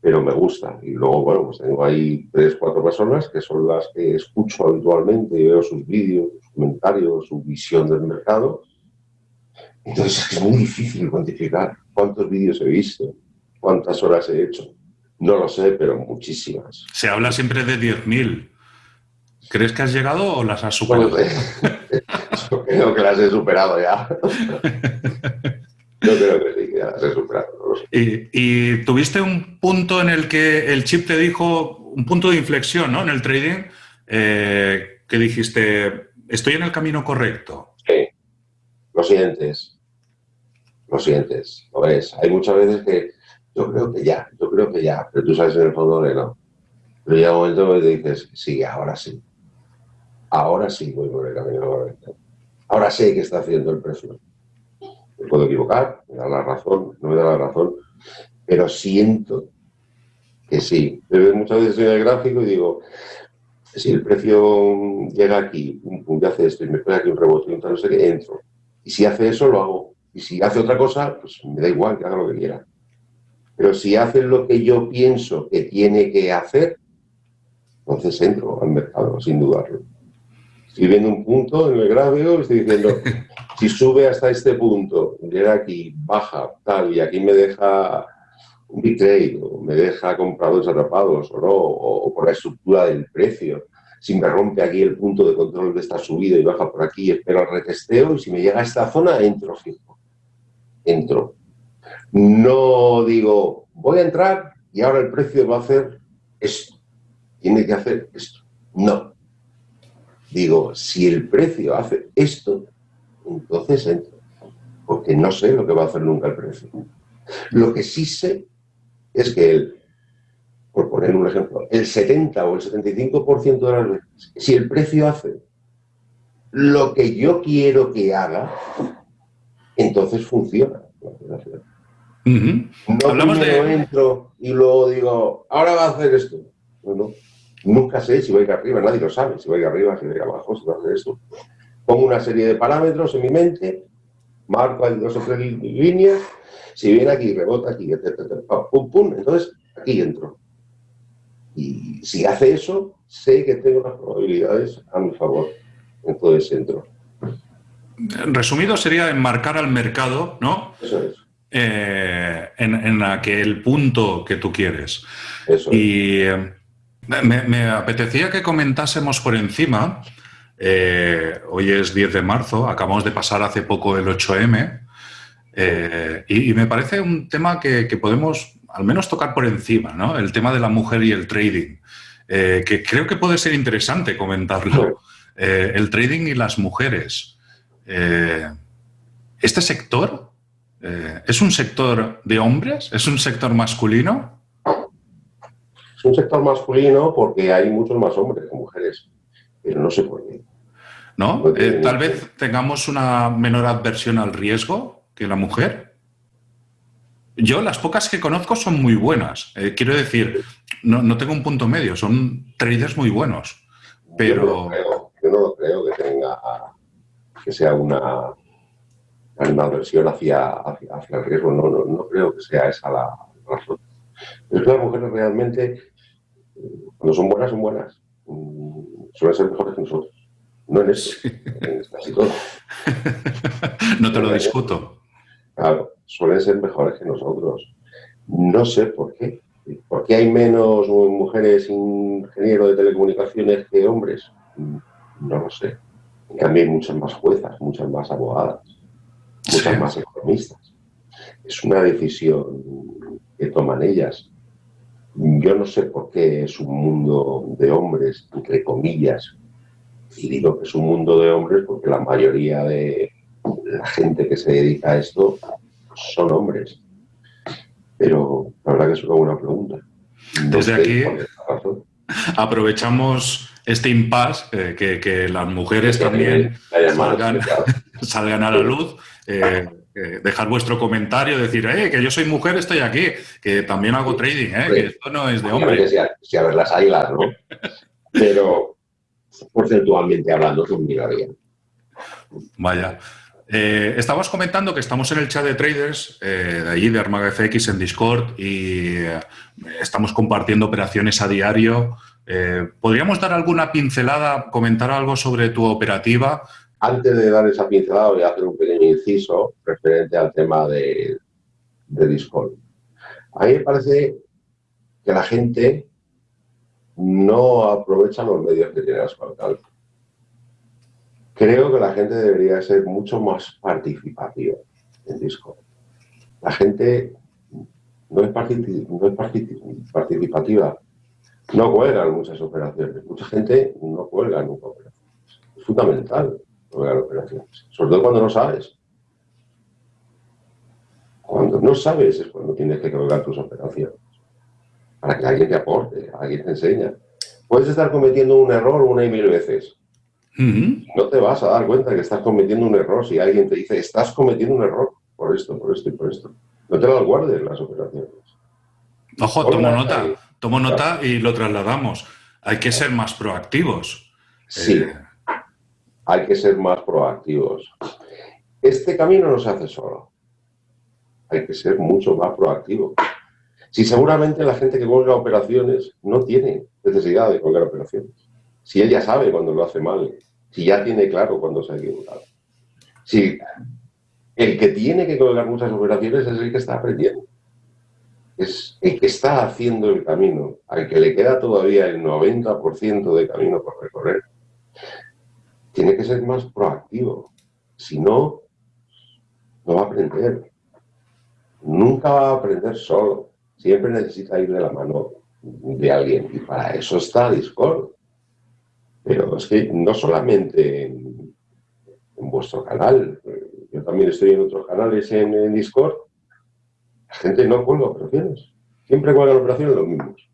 pero me gusta. Y luego, bueno, pues tengo ahí tres, cuatro personas que son las que escucho habitualmente y veo sus vídeos, sus comentarios, su visión del mercado. Entonces es muy difícil cuantificar cuántos vídeos he visto, cuántas horas he hecho. No lo sé, pero muchísimas. Se habla siempre de 10.000. ¿Crees que has llegado o las has superado? yo creo que las he superado ya. Yo creo que sí, que ya las he superado. Y, tuviste un punto en el que el chip te dijo, un punto de inflexión ¿no? en el trading, eh, que dijiste, estoy en el camino correcto. Sí, lo sientes, lo sientes, lo ves. Hay muchas veces que yo creo que ya, yo creo que ya, pero tú sabes en el fondo que no. Pero llega un momento en que dices, sí, ahora sí. Ahora sí voy por el camino correcto. Ahora sé qué está haciendo el precio me puedo equivocar, me da la razón, no me da la razón, pero siento que sí. Muchas veces en el gráfico y digo, si el precio llega aquí, un punto hace esto y me pone aquí un rebote, un no sé qué, entro. Y si hace eso, lo hago. Y si hace otra cosa, pues me da igual que haga lo que quiera. Pero si hace lo que yo pienso que tiene que hacer, entonces entro al mercado, sin dudarlo. Estoy viendo un punto en el gráfico, estoy diciendo, si sube hasta este punto, llega aquí, baja, tal, y aquí me deja un big trade, o me deja compradores atrapados, o no, o, por la estructura del precio, si me rompe aquí el punto de control de esta subida y baja por aquí, espero el retesteo, y si me llega a esta zona, entro fijo. Entro. No digo, voy a entrar y ahora el precio va a hacer esto. Tiene que hacer esto. No. Digo, si el precio hace esto, entonces entro, porque no sé lo que va a hacer nunca el precio. Lo que sí sé es que, el, por poner un ejemplo, el 70 o el 75% de las veces, si el precio hace lo que yo quiero que haga, entonces funciona. No Hablamos de... entro y luego digo, ahora va a hacer esto. No, Nunca sé si voy a ir arriba, nadie lo sabe, si voy a ir arriba, si voy a ir abajo, si va a hacer esto pongo una serie de parámetros en mi mente, marco ahí dos o tres líneas, si viene aquí, rebota aquí, etc. Pum, pum, entonces aquí entro. Y si hace eso, sé que tengo las probabilidades a mi favor. Entonces entro. Resumido sería enmarcar al mercado, ¿no? Eso es. Eh, en, aquel punto que tú quieres. Eso y eh, me, me, apetecía que comentásemos por encima eh, hoy es 10 de marzo, acabamos de pasar hace poco el 8M eh, y, me parece un tema que, podemos al menos tocar por encima, ¿no? El tema de la mujer y el trading, eh, que creo que puede ser interesante comentarlo. el trading y las mujeres. ¿Este sector es un sector de hombres? ¿Es un sector masculino? Es un sector masculino porque hay muchos más hombres que mujeres pero no sé por qué. ¿No? Eh, tal vez tengamos una menor adversión al riesgo que la mujer. Yo, las pocas que conozco son muy buenas. Eh, quiero decir, no, tengo un punto medio, son traders muy buenos. Pero... Yo no creo, que tenga que sea una, una adversión hacia, hacia, el riesgo. No, no, no, creo que sea esa la razón. Es que las mujeres realmente, cuando son buenas, son buenas. Mm, suelen ser mejores que nosotros. No en eso, en casi todo. no te lo discuto. Claro, suelen ser mejores que nosotros. No sé por qué. ¿Por qué hay menos mujeres ingenieros de telecomunicaciones que hombres? No lo sé. En cambio hay muchas más juezas, muchas más abogadas, muchas más economistas. es una decisión que toman ellas. Yo no sé por qué es un mundo de hombres, entre comillas, y digo que es un mundo de hombres porque la mayoría de la gente que se dedica a esto son hombres. Pero la verdad que es una buena pregunta. Desde aquí aprovechamos este impasse, eh, que, las mujeres también salgan, a la luz. Eh, eh, dejar vuestro comentario, decir, eh, que yo soy mujer, estoy aquí, que también hago trading, eh, que esto no es de hombre. Si a, ver las águilas, ¿no? Pero porcentualmente hablando, es un bien. Vaya. Eh, estábamos comentando que estamos en el chat de traders, eh, de allí, de Armaga FX en Discord, y eh, estamos compartiendo operaciones a diario. ¿Podríamos dar alguna pincelada, comentar algo sobre tu operativa? Antes de dar esa pincelada, voy a hacer un pequeño inciso referente al tema de, de Discord. A mí me parece que la gente no aprovecha los medios que tiene a su alcance. Creo que la gente debería ser mucho más participativa en Discord. La gente no es, participativa, no cuelga en muchas operaciones. Mucha gente no cuelga nunca operaciones. Es fundamental cuelgar operaciones, sobre todo cuando no sabes. Cuando no sabes es cuando tienes que colgar tus operaciones. Para que alguien te aporte, alguien te enseñe. Puedes estar cometiendo un error una y mil veces no te vas a dar cuenta que estás cometiendo un error si alguien te dice, estás cometiendo un error por esto, por esto y por esto. No te las guardes las operaciones. Ojo, tomo nota, tomo nota y lo trasladamos. Hay que ser más proactivos. Sí, eh, hay que ser más proactivos. Este camino no se hace solo. Hay que ser mucho más proactivo. Si seguramente la gente que colga operaciones no tiene necesidad de colgar operaciones. Si ella sabe cuando lo hace mal, si ya tiene claro cuándo se ha equivocado. Si el que tiene que colgar muchas operaciones es el que está aprendiendo. Es el que está haciendo el camino, al que le queda todavía el 90% de camino por recorrer. Tiene que ser más proactivo. Si no, no va a aprender. Nunca va a aprender solo. Siempre necesita ir de la mano de alguien. Y para eso está Discord. Pero es que no solamente en, vuestro canal, yo también estoy en otros canales en, Discord, la gente no cuelga operaciones. Siempre cuelgan operaciones los mismos.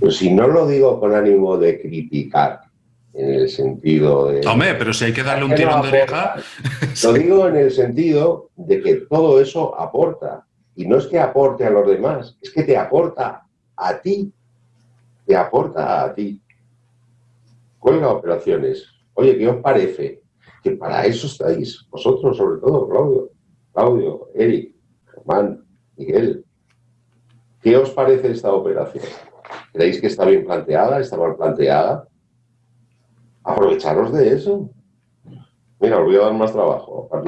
Pero si no lo digo con ánimo de criticar, en el sentido de... Hombre, pero si hay que darle un tirón de oreja... Lo digo en el sentido de que todo eso aporta. Y no es que aporte a los demás, es que te aporta a ti. Te aporta a ti cuelga operaciones. Oye, ¿qué os parece? Que para eso estáis, vosotros sobre todo, Claudio, Claudio, Eric, Germán, Miguel. ¿Qué os parece esta operación? ¿Creéis que está bien planteada? ¿Está mal planteada? Aprovecharos de eso. Mira, os voy a dar más trabajo.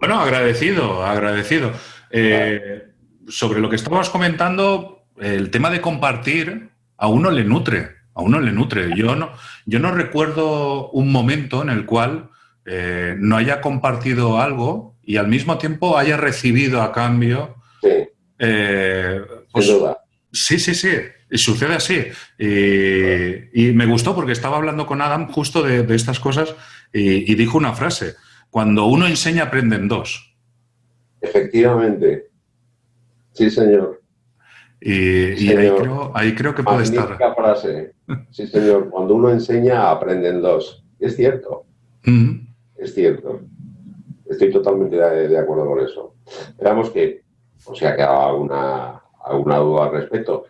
bueno, agradecido, agradecido. Eh, sobre lo que estábamos comentando, el tema de compartir a uno le nutre a uno le nutre. Yo no, yo no recuerdo un momento en el cual eh, no haya compartido algo y al mismo tiempo haya recibido a cambio... Sí. Eh, pues, sí, sí, sí. Y sucede así. Y, me gustó porque estaba hablando con Adam justo de, estas cosas y, dijo una frase. Cuando uno enseña, aprenden dos. Efectivamente. Sí, señor. Y, ahí, creo, que puede estar. frase. Sí, señor. Cuando uno enseña, aprenden dos. Es cierto. Es cierto. Estoy totalmente de, acuerdo con eso. Esperamos que, o sea, que haga alguna, alguna duda al respecto,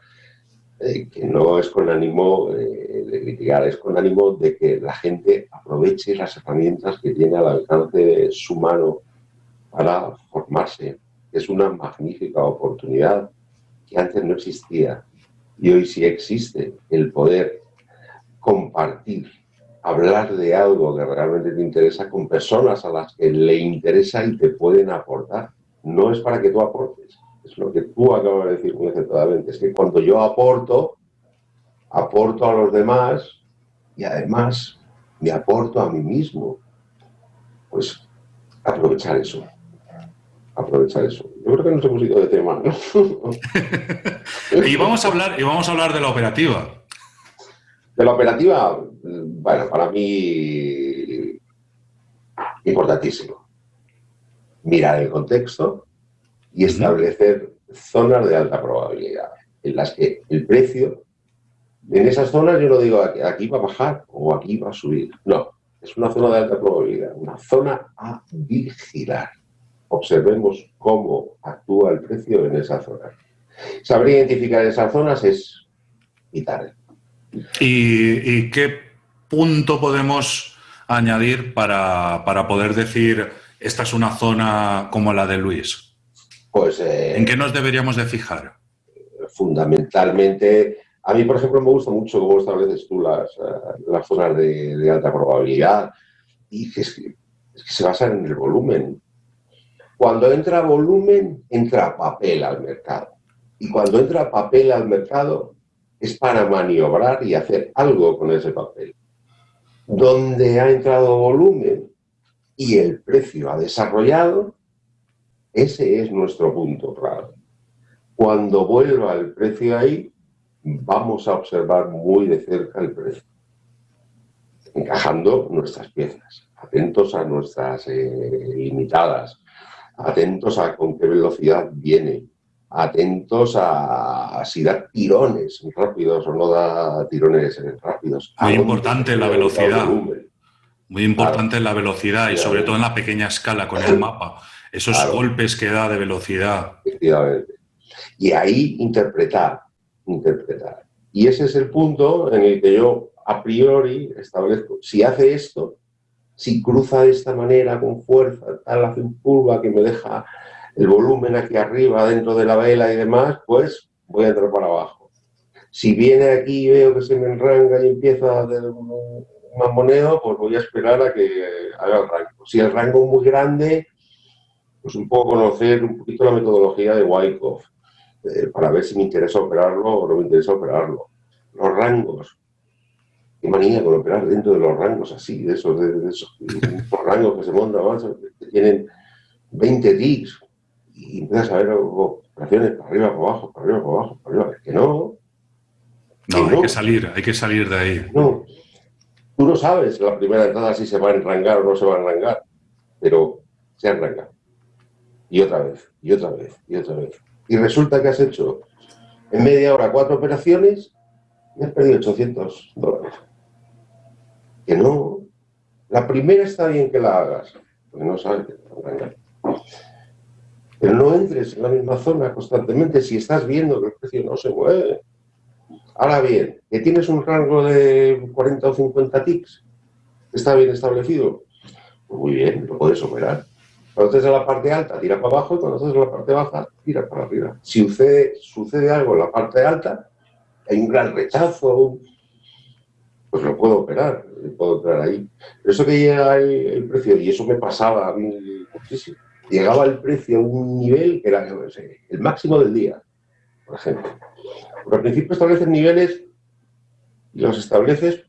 eh, que no es con ánimo eh, de criticar, es con ánimo de que la gente aproveche las herramientas que tiene al alcance de su mano para formarse. Es una magnífica oportunidad que antes no existía y hoy sí existe el poder compartir, hablar de algo que realmente te interesa con personas a las que le interesa y te pueden aportar. No es para que tú aportes, es lo que tú acabas de decir muy acertadamente, es que cuando yo aporto, aporto a los demás y además me aporto a mí mismo. Pues aprovechar eso. aprovechar eso. Yo creo que nos hemos ido de tema, y, vamos a hablar, y vamos a hablar de la operativa. De la operativa, bueno, para mí importantísimo. Mirar el contexto y establecer zonas de alta probabilidad, en las que el precio, en esas zonas yo no digo aquí va a bajar o aquí va a subir, no, es una zona de alta probabilidad, una zona a vigilar. Observemos cómo actúa el precio en esa zona. Saber identificar esas zonas es vital. ¿Y, qué punto podemos añadir para, poder decir esta es una zona como la de Luis? Pues, eh, ¿En qué nos deberíamos de fijar? Fundamentalmente, a mí, por ejemplo, me gusta mucho cómo estableces tú las, eh, las zonas de, alta probabilidad y que, es que se basan en el volumen. Cuando entra volumen, entra papel al mercado. Y cuando entra papel al mercado, es para maniobrar y hacer algo con ese papel. Donde ha entrado volumen y el precio ha desarrollado, ese es nuestro punto claro. Cuando vuelva el precio ahí, vamos a observar muy de cerca el precio, encajando nuestras piezas, atentos a nuestras eh, limitadas, atentos a con qué velocidad viene, atentos a, si da tirones rápidos o no da tirones rápidos. Muy importante la velocidad. Muy importante la velocidad y sobre todo en la pequeña escala con el mapa. Esos golpes que da de velocidad. Efectivamente. Y ahí interpretar, interpretar. Y ese es el punto en el que yo a priori establezco, si hace esto, si cruza de esta manera con fuerza, tal, hace un curva que me deja el volumen aquí arriba dentro de la vela y demás, pues voy a entrar para abajo. Si viene aquí y veo que se me enranga y empieza a hacer un mamoneo, pues voy a esperar a que haga el rango. Si el rango es muy grande, pues un poco conocer un poquito la metodología de Wyckoff, eh, para ver si me interesa operarlo o no me interesa operarlo. Los rangos, qué manía con operar dentro de los rangos así, de esos, de, esos rangos que se montan, que tienen 20 ticks, y empiezas a ver operaciones para arriba, para abajo, para arriba, para abajo, para arriba. Es que no. No, hay que salir, hay que salir de ahí. No. Tú no sabes la primera entrada si se va a enrangar o no se va a enrangar, pero se arranca. Y otra vez, y otra vez, y otra vez. Y resulta que has hecho en media hora cuatro operaciones y has perdido 800 dólares. Que no. La primera está bien que la hagas, porque no sabes que te va a. Pero no entres en la misma zona constantemente si estás viendo que el precio no se mueve. Ahora bien, que tienes un rango de 40 o 50 ticks, está bien establecido, pues muy bien, lo puedes operar. Cuando estés en la parte alta, tira para abajo, cuando estés en la parte baja, tira para arriba. Si sucede, algo en la parte alta, hay un gran rechazo, pues lo puedo operar, puedo entrar ahí. Pero eso que llega el, el precio, y eso me pasaba a mí muchísimo, llegaba el precio a un nivel que era el máximo del día, por ejemplo. Porque al principio estableces niveles y los estableces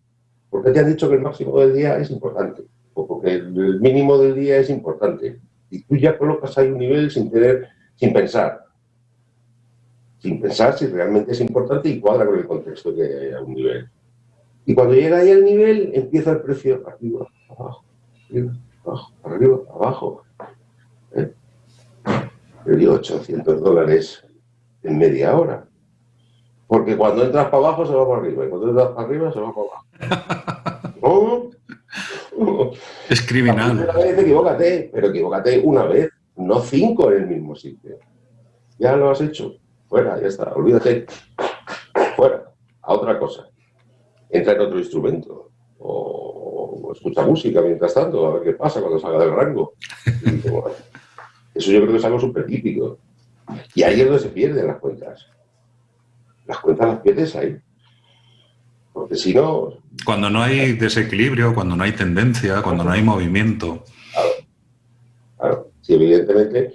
porque te han dicho que el máximo del día es importante, o porque el mínimo del día es importante. Y tú ya colocas ahí un nivel sin tener, sin pensar. Sin pensar si realmente es importante y cuadra con el contexto que hay a un nivel. Y cuando llega ahí al nivel, empieza el precio arriba, abajo, arriba, abajo, arriba, abajo. Perdió 800 dólares en media hora. Porque cuando entras para abajo se va para arriba y cuando entras para arriba se va para abajo. Es criminal. Una vez equivócate, pero equivócate una vez, no cinco en el mismo sitio. Ya lo has hecho. Fuera, ya está. Olvídate. Fuera. A otra cosa. Entra en otro instrumento. O, escucha música mientras tanto, a ver qué pasa cuando salga del rango. Eso yo creo que es algo súper típico. Y ahí es donde se pierden las cuentas. Las cuentas las pierdes ahí. Porque si no... Cuando no hay desequilibrio, cuando no hay tendencia, cuando no hay movimiento. Claro. Claro. Si evidentemente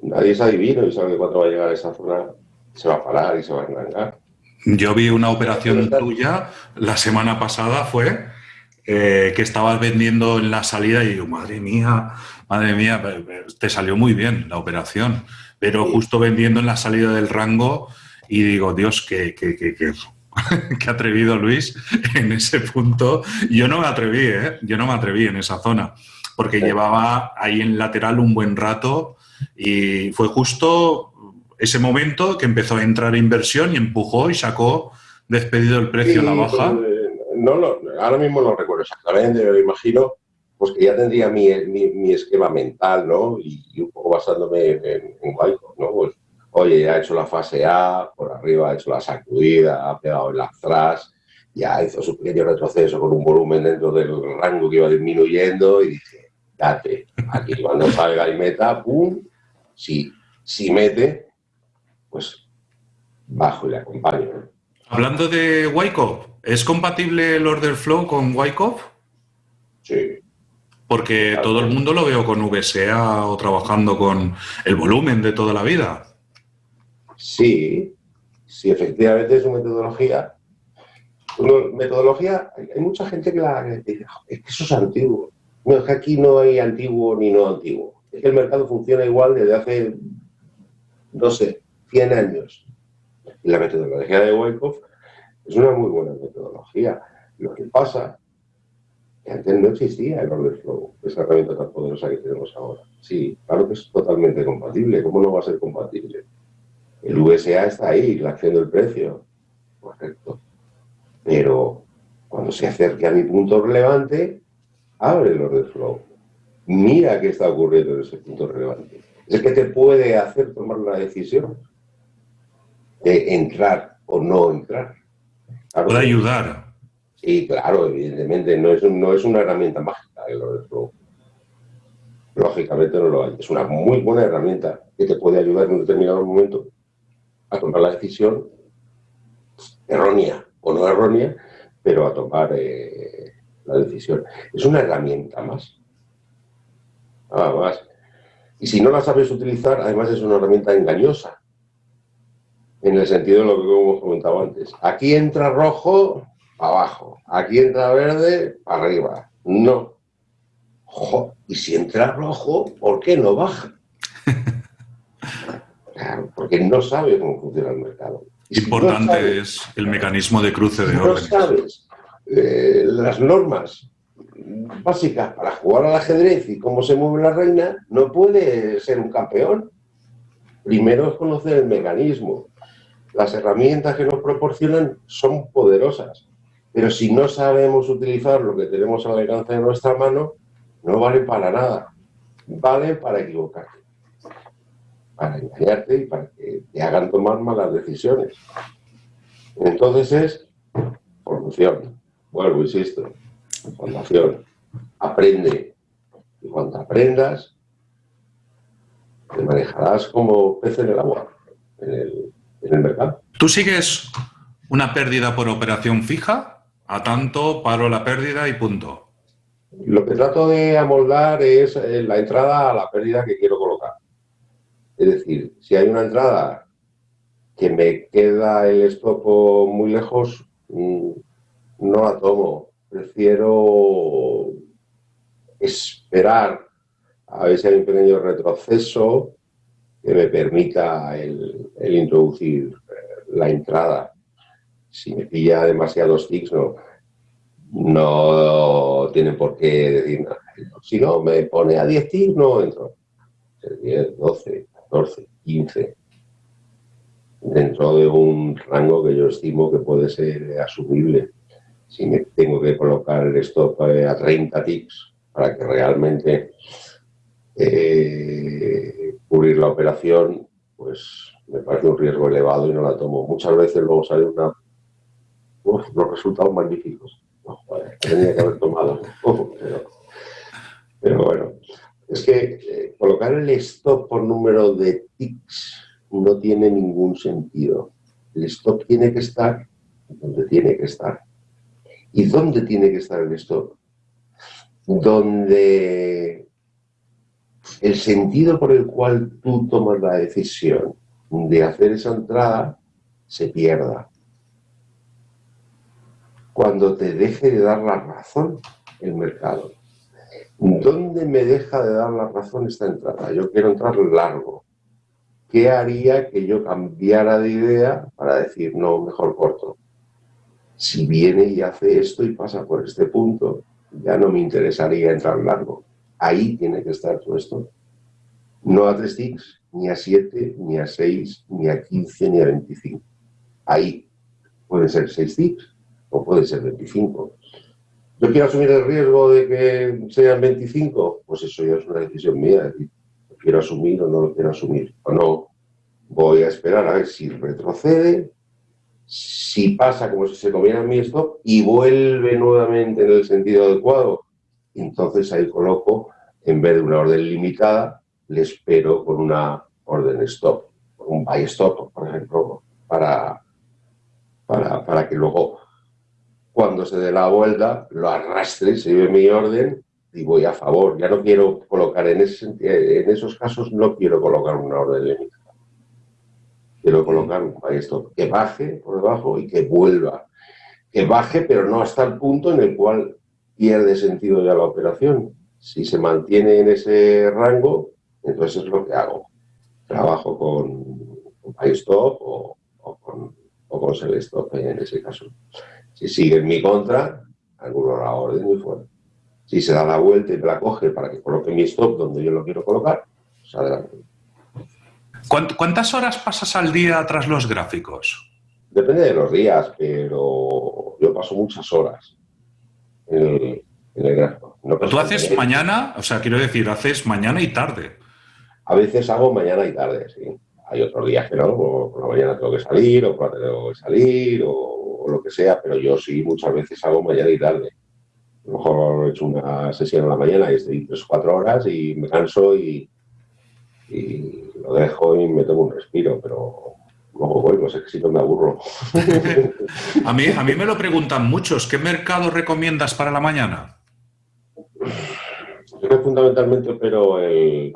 nadie es adivino y sabe que cuando va a llegar a esa zona se va a parar y se va a engangar. Yo vi una operación tuya la semana pasada, fue eh, que estabas vendiendo en la salida y digo, madre mía, madre mía, te salió muy bien la operación, pero justo vendiendo en la salida del rango y digo, Dios, qué, qué, qué, qué, qué atrevido Luis en ese punto. Yo no me atreví, ¿eh? Yo no me atreví en esa zona, porque llevaba ahí en lateral un buen rato y fue justo ese momento que empezó a entrar inversión y empujó y sacó despedido el precio a la baja. Pues, no, no, ahora mismo no recuerdo exactamente, pero imagino pues que ya tendría mi, mi, esquema mental, ¿no? Y, un poco basándome en, en ¿no? Pues, oye, ya ha hecho la fase A, por arriba ha hecho la sacudida, ha pegado el atrás, ya hizo su pequeño retroceso con un volumen dentro del rango que iba disminuyendo y dije, date, aquí cuando salga y meta, pum, si, si mete, pues bajo y le acompaño. Hablando de Wyckoff, ¿es compatible el order flow con Wyckoff? Sí. Porque todo el mundo lo veo con VSA o trabajando con el volumen de toda la vida. Sí, sí, efectivamente es una metodología. metodología, hay mucha gente que la dice, es que eso es antiguo. No, es que aquí no hay antiguo ni no antiguo. Es que el mercado funciona igual desde hace, no sé, 100 años. La metodología de Wyckoff es una muy buena metodología. Lo que pasa es que antes no existía el order flow, esa herramienta tan poderosa que tenemos ahora. Sí, claro que es totalmente compatible. ¿Cómo no va a ser compatible? El VSA está ahí, la acción del precio. Correcto. Pero cuando se acerque a mi punto relevante, abre el order flow. Mira qué está ocurriendo en ese punto relevante. Es que te puede hacer tomar la decisión de entrar o no entrar. puede ayudar. Sí, claro, evidentemente, no es, no es una herramienta mágica el order flow. Lógicamente no lo hay. Es una muy buena herramienta que te puede ayudar en un determinado momento a tomar la decisión errónea o no errónea, pero a tomar eh, la decisión. Es una herramienta más. Nada más. Y si no la sabes utilizar, además es una herramienta engañosa. En el sentido de lo que hemos comentado antes. Aquí entra rojo, abajo. Aquí entra verde, arriba. No. y si entra rojo, ¿por qué no baja? porque no sabes cómo funciona el mercado. Importante es el mecanismo de cruce de órdenes. No sabes eh, las normas básicas para jugar al ajedrez y cómo se mueve la reina, no puede ser un campeón. Primero es conocer el mecanismo. Las herramientas que nos proporcionan son poderosas, pero si no sabemos utilizar lo que tenemos al alcance de nuestra mano, no vale para nada. Vale para equivocarte para engañarte y para que te hagan tomar malas decisiones. Entonces es formación, vuelvo, insisto, formación, aprende. Y cuando aprendas, te manejarás como pez en el agua, en el, en el mercado. ¿Tú sigues una pérdida por operación fija? A tanto, paro la pérdida y punto. Lo que trato de amoldar es eh, la entrada a la pérdida que quiero colocar. Es decir, si hay una entrada que me queda el stop muy lejos, mm, no la tomo. Prefiero esperar a ver si hay un pequeño retroceso que me permita el, introducir eh, la entrada. Si me pilla demasiados ticks, no, no tienen por qué decir nada. Si no, me pone a 10 ticks, no entro. 10, 12, 14, 15, dentro de un rango que yo estimo que puede ser asumible. Si me tengo que colocar el stop eh, a 30 ticks para que realmente eh, cubrir la operación, pues me parece un riesgo elevado y no la tomo. Muchas veces luego sale una, uf, unos resultados magníficos. tenía que haber tomado. pero bueno, es que eh, colocar el stop por número de ticks no tiene ningún sentido. El stop tiene que estar donde tiene que estar. ¿Y dónde tiene que estar el stop? Donde el sentido por el cual tú tomas la decisión de hacer esa entrada se pierda. cuando te deje de dar la razón el mercado. ¿Dónde me deja de dar la razón esta entrada? Yo quiero entrar largo. ¿Qué haría que yo cambiara de idea para decir, no, mejor corto? Si viene y hace esto y pasa por este punto, ya no me interesaría entrar largo. Ahí tiene que estar todo esto. No a 3 ticks, ni a 7, ni a 6, ni a 15, ni a 25. Ahí puede ser 6 ticks o puede ser 25. ¿Yo quiero asumir el riesgo de que sean 25? Pues eso ya es una decisión mía, ¿lo quiero asumir o no lo quiero asumir? O no, voy a esperar a ver si retrocede, si pasa como si se comiera mi stop y vuelve nuevamente en el sentido adecuado, entonces ahí coloco, en vez de una orden limitada, le espero con una orden stop, un buy stop, por ejemplo, para, para, para que luego cuando se dé la vuelta, lo arrastre, se lleve mi orden y voy a favor. Ya no quiero colocar, en, ese, en esos casos no quiero colocar una orden limitada. Quiero colocar un esto que baje por debajo y que vuelva. Que baje, pero no hasta el punto en el cual pierde sentido ya la operación. Si se mantiene en ese rango, entonces es lo que hago. Trabajo con, con stop o, con, o con sell stop en ese caso. Si sigue en mi contra, alguno la orden muy fuerte. Si se da la vuelta y me la coge para que coloque mi stop donde yo lo quiero colocar, pues adelante. ¿Cuántas horas pasas al día tras los gráficos? Depende de los días, pero yo paso muchas horas en el, gráfico. ¿Tú haces mañana? O sea, quiero decir, haces mañana y tarde. A veces hago mañana y tarde, sí. Hay otros días que no, por la mañana tengo que salir, o por la tarde tengo que salir, o o lo que sea, pero yo sí muchas veces hago mañana y tarde. A lo mejor he hecho una sesión en la mañana y estoy tres o cuatro horas y me canso y, lo dejo y me tomo un respiro, pero luego vuelvo, sé que si no me aburro. a, mí, a mí me lo preguntan muchos, ¿qué mercado recomiendas para la mañana? Yo fundamentalmente pero el,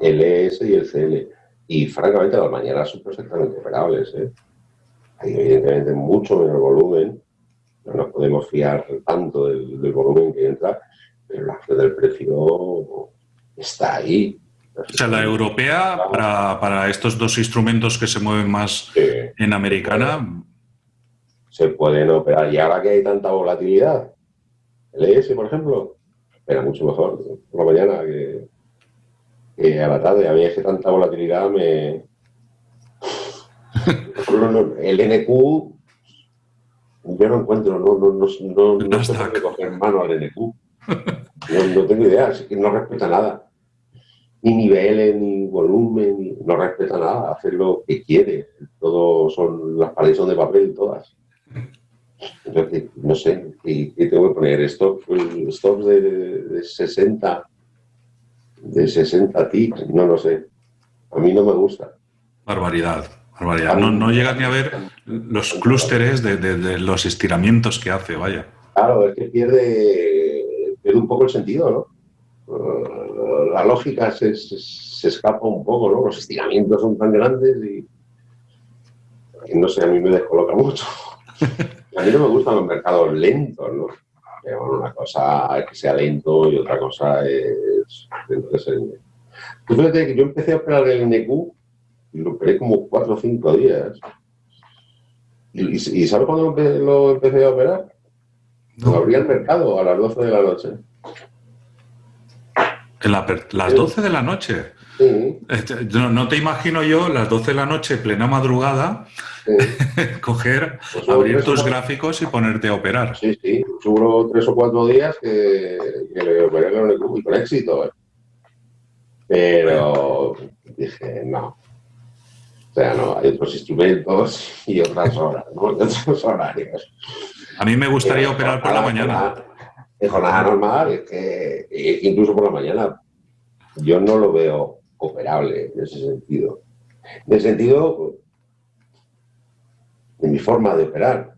el ES y el CL. Y francamente las mañanas son perfectamente operables. ¿eh? Hay evidentemente mucho menos volumen, no nos podemos fiar tanto del, volumen que entra, pero la acción del precio está ahí. O sea, la europea, para, estos dos instrumentos que se mueven más en americana... Se pueden operar. Y ahora que hay tanta volatilidad, el ES, por ejemplo, era mucho mejor por la mañana que, que a la tarde. A mí es que tanta volatilidad me, el NQ, yo no encuentro, no, no, no, no, no coger mano al NQ. No, tengo idea, es que no respeta nada. Ni niveles, ni volumen, no respeta nada, hace lo que quiere. Todo son, las paredes son de papel todas. Entonces, no sé, ¿qué, tengo que poner? Stop, stops de, de, 60, de 60 ticks, no lo sé. A mí no me gusta. Barbaridad. No, no llegas ni a ver los clústeres de, los estiramientos que hace, vaya. Claro, es que pierde, pierde un poco el sentido, ¿no? La lógica se, escapa un poco, ¿no? Los estiramientos son tan grandes y, no sé, a mí me descoloca mucho. A mí no me gustan los mercados lentos, ¿no? una cosa es que sea lento y otra cosa es... fíjate que yo empecé a operar el NQ y lo operé como cuatro o cinco días. ¿Y, y sabes cuándo lo empecé a operar? No. abría el mercado a las 12 de la noche. ¿En las 12 de la noche? Sí. Este, no, te imagino yo las 12 de la noche, plena madrugada, coger, pues abrir tus gráficos y ponerte a operar. Sí, sí. Seguro tres o cuatro días que, le operé con, con éxito. ¿eh? Pero dije, no, o sea, no, hay otros instrumentos y otras horas, ¿no? otros horarios. A mí me gustaría operar por la mañana. En jornada normal, es que eh, incluso por la mañana, yo no lo veo operable en ese sentido. En el sentido de mi forma de operar.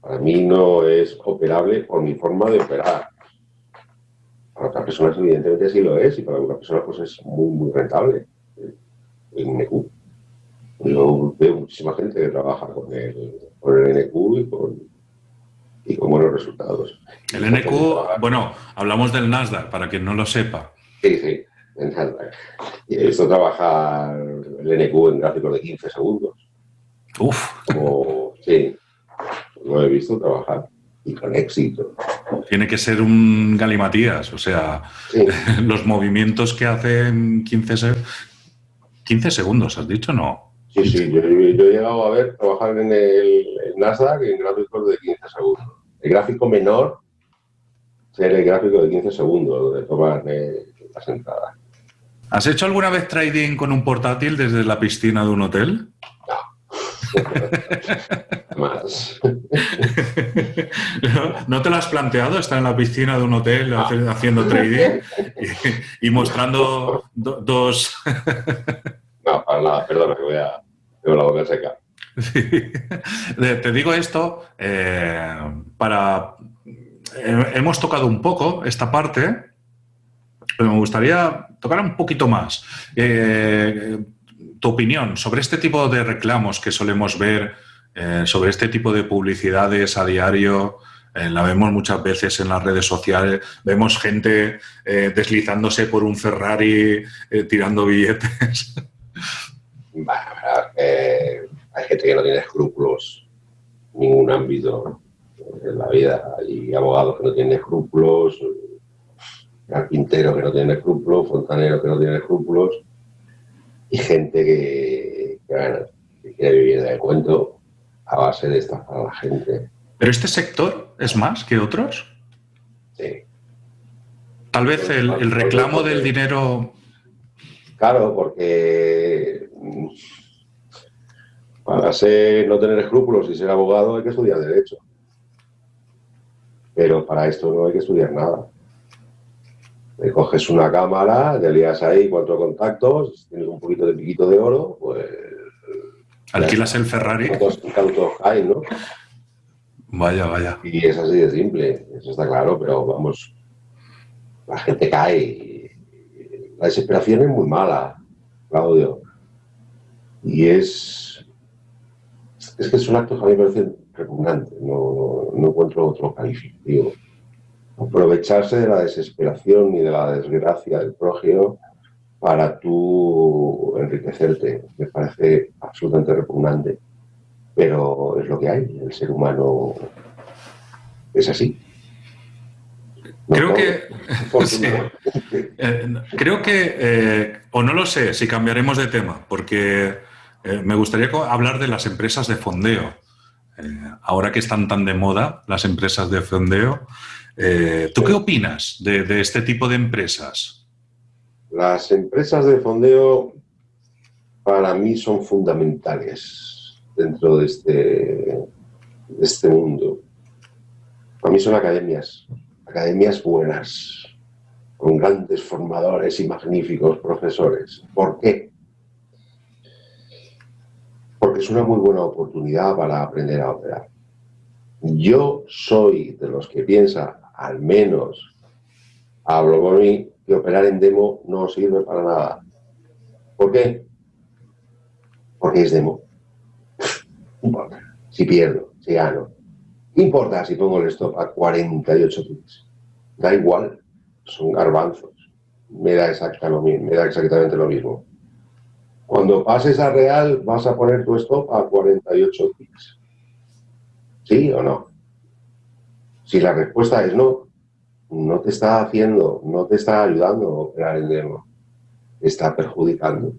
Para mí no es operable por mi forma de operar. Para otras personas evidentemente sí lo es y para algunas personas pues es muy, muy rentable el NQ. Yo veo muchísima gente que trabaja con el, con el NQ y con, y con buenos resultados. El NQ, bueno, hablamos del Nasdaq, para quien no lo sepa. Sí, sí, en Nasdaq. Y esto trabaja el NQ en gráficos de 15 segundos. Uf. Como, sí, lo he visto trabajar y con éxito. Tiene que ser un galimatías, o sea, los movimientos que hacen 15, 15 segundos, ¿has dicho? No. Sí, sí, yo, he llegado a ver trabajar en el Nasdaq en gráficos de 15 segundos. El gráfico menor ser el gráfico de 15 segundos de tomar eh, las entradas. ¿Has hecho alguna vez trading con un portátil desde la piscina de un hotel? Más. ¿No, te lo has planteado estar en la piscina de un hotel haciendo trading y, mostrando dos... no, para nada, perdona, que voy a... Tengo la boca seca. Te digo esto eh, para... hemos tocado un poco esta parte, pero me gustaría tocar un poquito más. Eh, tu opinión sobre este tipo de reclamos que solemos ver, eh, sobre este tipo de publicidades a diario, la vemos muchas veces en las redes sociales, vemos gente deslizándose por un Ferrari tirando billetes. hay gente que no tiene escrúpulos en ningún ámbito en la vida. Hay abogados que no tienen escrúpulos, carpinteros que no tienen escrúpulos, fontaneros que no tienen escrúpulos y gente que, quiere vivir de cuento a base de estafar a la gente. ¿Pero este sector es más que otros? Sí. Tal vez el, el reclamo del dinero... Claro, porque para ser, no tener escrúpulos y ser abogado hay que estudiar Derecho. Pero para esto no hay que estudiar nada. Le coges una cámara, te lías ahí cuatro contactos, tienes un poquito de piquito de oro, pues... Alquilas el Ferrari. ¿Cuántos hay, no? Vaya, vaya. Y es así de simple, eso está claro, pero vamos, la gente cae. La desesperación es muy mala, Claudio. Y es es que son actos que a mí me parecen repugnantes, no, encuentro otro calificativo. Aprovecharse de la desesperación y de la desgracia del prójimo para tú enriquecerte, me parece absolutamente repugnante. Pero es lo que hay, el ser humano es así. Creo, que, eh, creo que, eh, o no lo sé, si cambiaremos de tema, porque eh, me gustaría hablar de las empresas de fondeo. Ahora que están tan de moda las empresas de fondeo, ¿tú qué opinas de, este tipo de empresas? Las empresas de fondeo para mí son fundamentales dentro de este, de este mundo. Para mí son academias, academias buenas, con grandes formadores y magníficos profesores. ¿Por qué? porque es una muy buena oportunidad para aprender a operar. Yo soy de los que piensa, al menos hablo con mí, que operar en demo no sirve para nada. ¿Por qué? Porque es demo. Si pierdo, si gano. Importa si pongo el stop a 48 ticks. Da igual. Son garbanzos. Me da, me da exactamente lo mismo. Cuando pases a real, vas a poner tu stop a 48 ticks. ¿Sí o no? Si la respuesta es no, no te está haciendo, no te está ayudando a operar en demo. Te está perjudicando.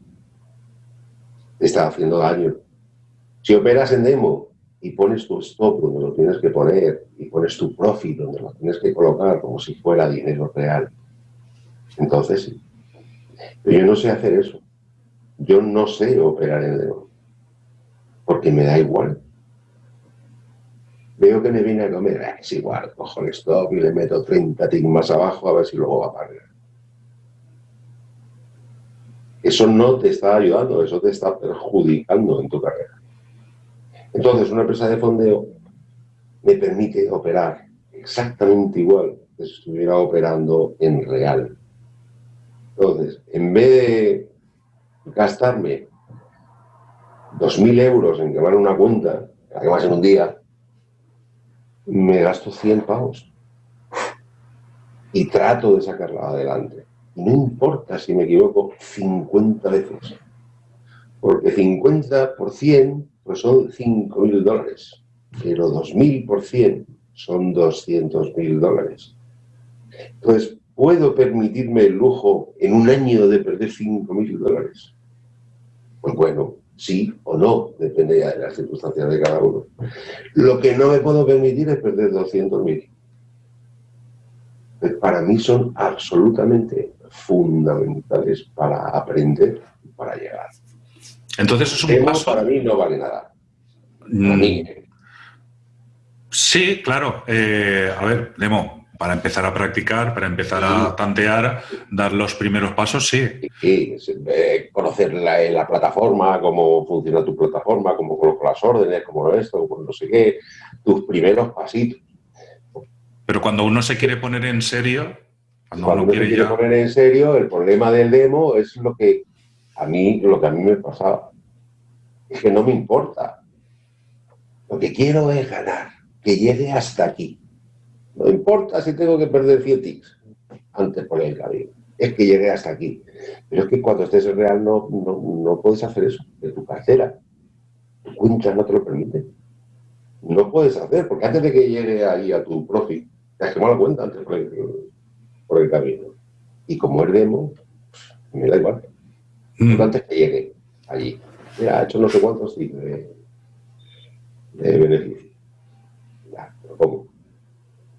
Te está haciendo daño. Si operas en demo y pones tu stop donde lo tienes que poner y pones tu profit donde lo tienes que colocar como si fuera dinero real, entonces sí. Pero yo no sé hacer eso. Yo no sé operar en demo, porque me da igual. Veo que me viene a comer, ah, es igual, cojo el stop y le meto 30 ticks más abajo a ver si luego va a pagar. Eso no te está ayudando, eso te está perjudicando en tu carrera. Entonces, una empresa de fondeo me permite operar exactamente igual que si estuviera operando en real. Entonces, en vez de gastarme 2.000 euros en quemar una cuenta, además en un día, me gasto 100 pavos. Y trato de sacarla adelante. no importa si me equivoco 50 veces. Porque 50 por 100 pues son 5.000 dólares. Pero 2.000 por 100 son 200.000 dólares. Entonces, ¿puedo permitirme el lujo en un año de perder 5.000 dólares? Pues bueno, sí o no, depende de las circunstancias de cada uno. Lo que no me puedo permitir es perder 200.000. Para mí son absolutamente fundamentales para aprender y para llegar. Entonces es un paso... Para mí no vale nada. Mm. Sí, claro. Eh, a ver, Demo, para empezar a practicar, para empezar a tantear, dar los primeros pasos, sí. Sí, eh, conocer la, plataforma, cómo funciona tu plataforma, cómo coloco las órdenes, cómo esto, cómo no sé qué, tus primeros pasitos. Pero cuando uno se quiere poner en serio, cuando, uno, quiere, se quiere poner en serio, el problema del demo es lo que a mí, lo que a mí me pasaba. Es que no me importa. Lo que quiero es ganar, que llegue hasta aquí no importa si tengo que perder 100 ticks antes por el camino. Es que llegué hasta aquí. Pero es que cuando estés en real no, no, puedes hacer eso. De tu cartera, tu cuenta no te lo permite. No puedes hacer, porque antes de que llegue ahí a tu profit, te has quemado la cuenta antes por el, camino. Y como es demo, me da igual. Mm. Antes que llegue allí. Ya ha hecho no sé cuántos tics de, de beneficio. Ya, pero ¿cómo?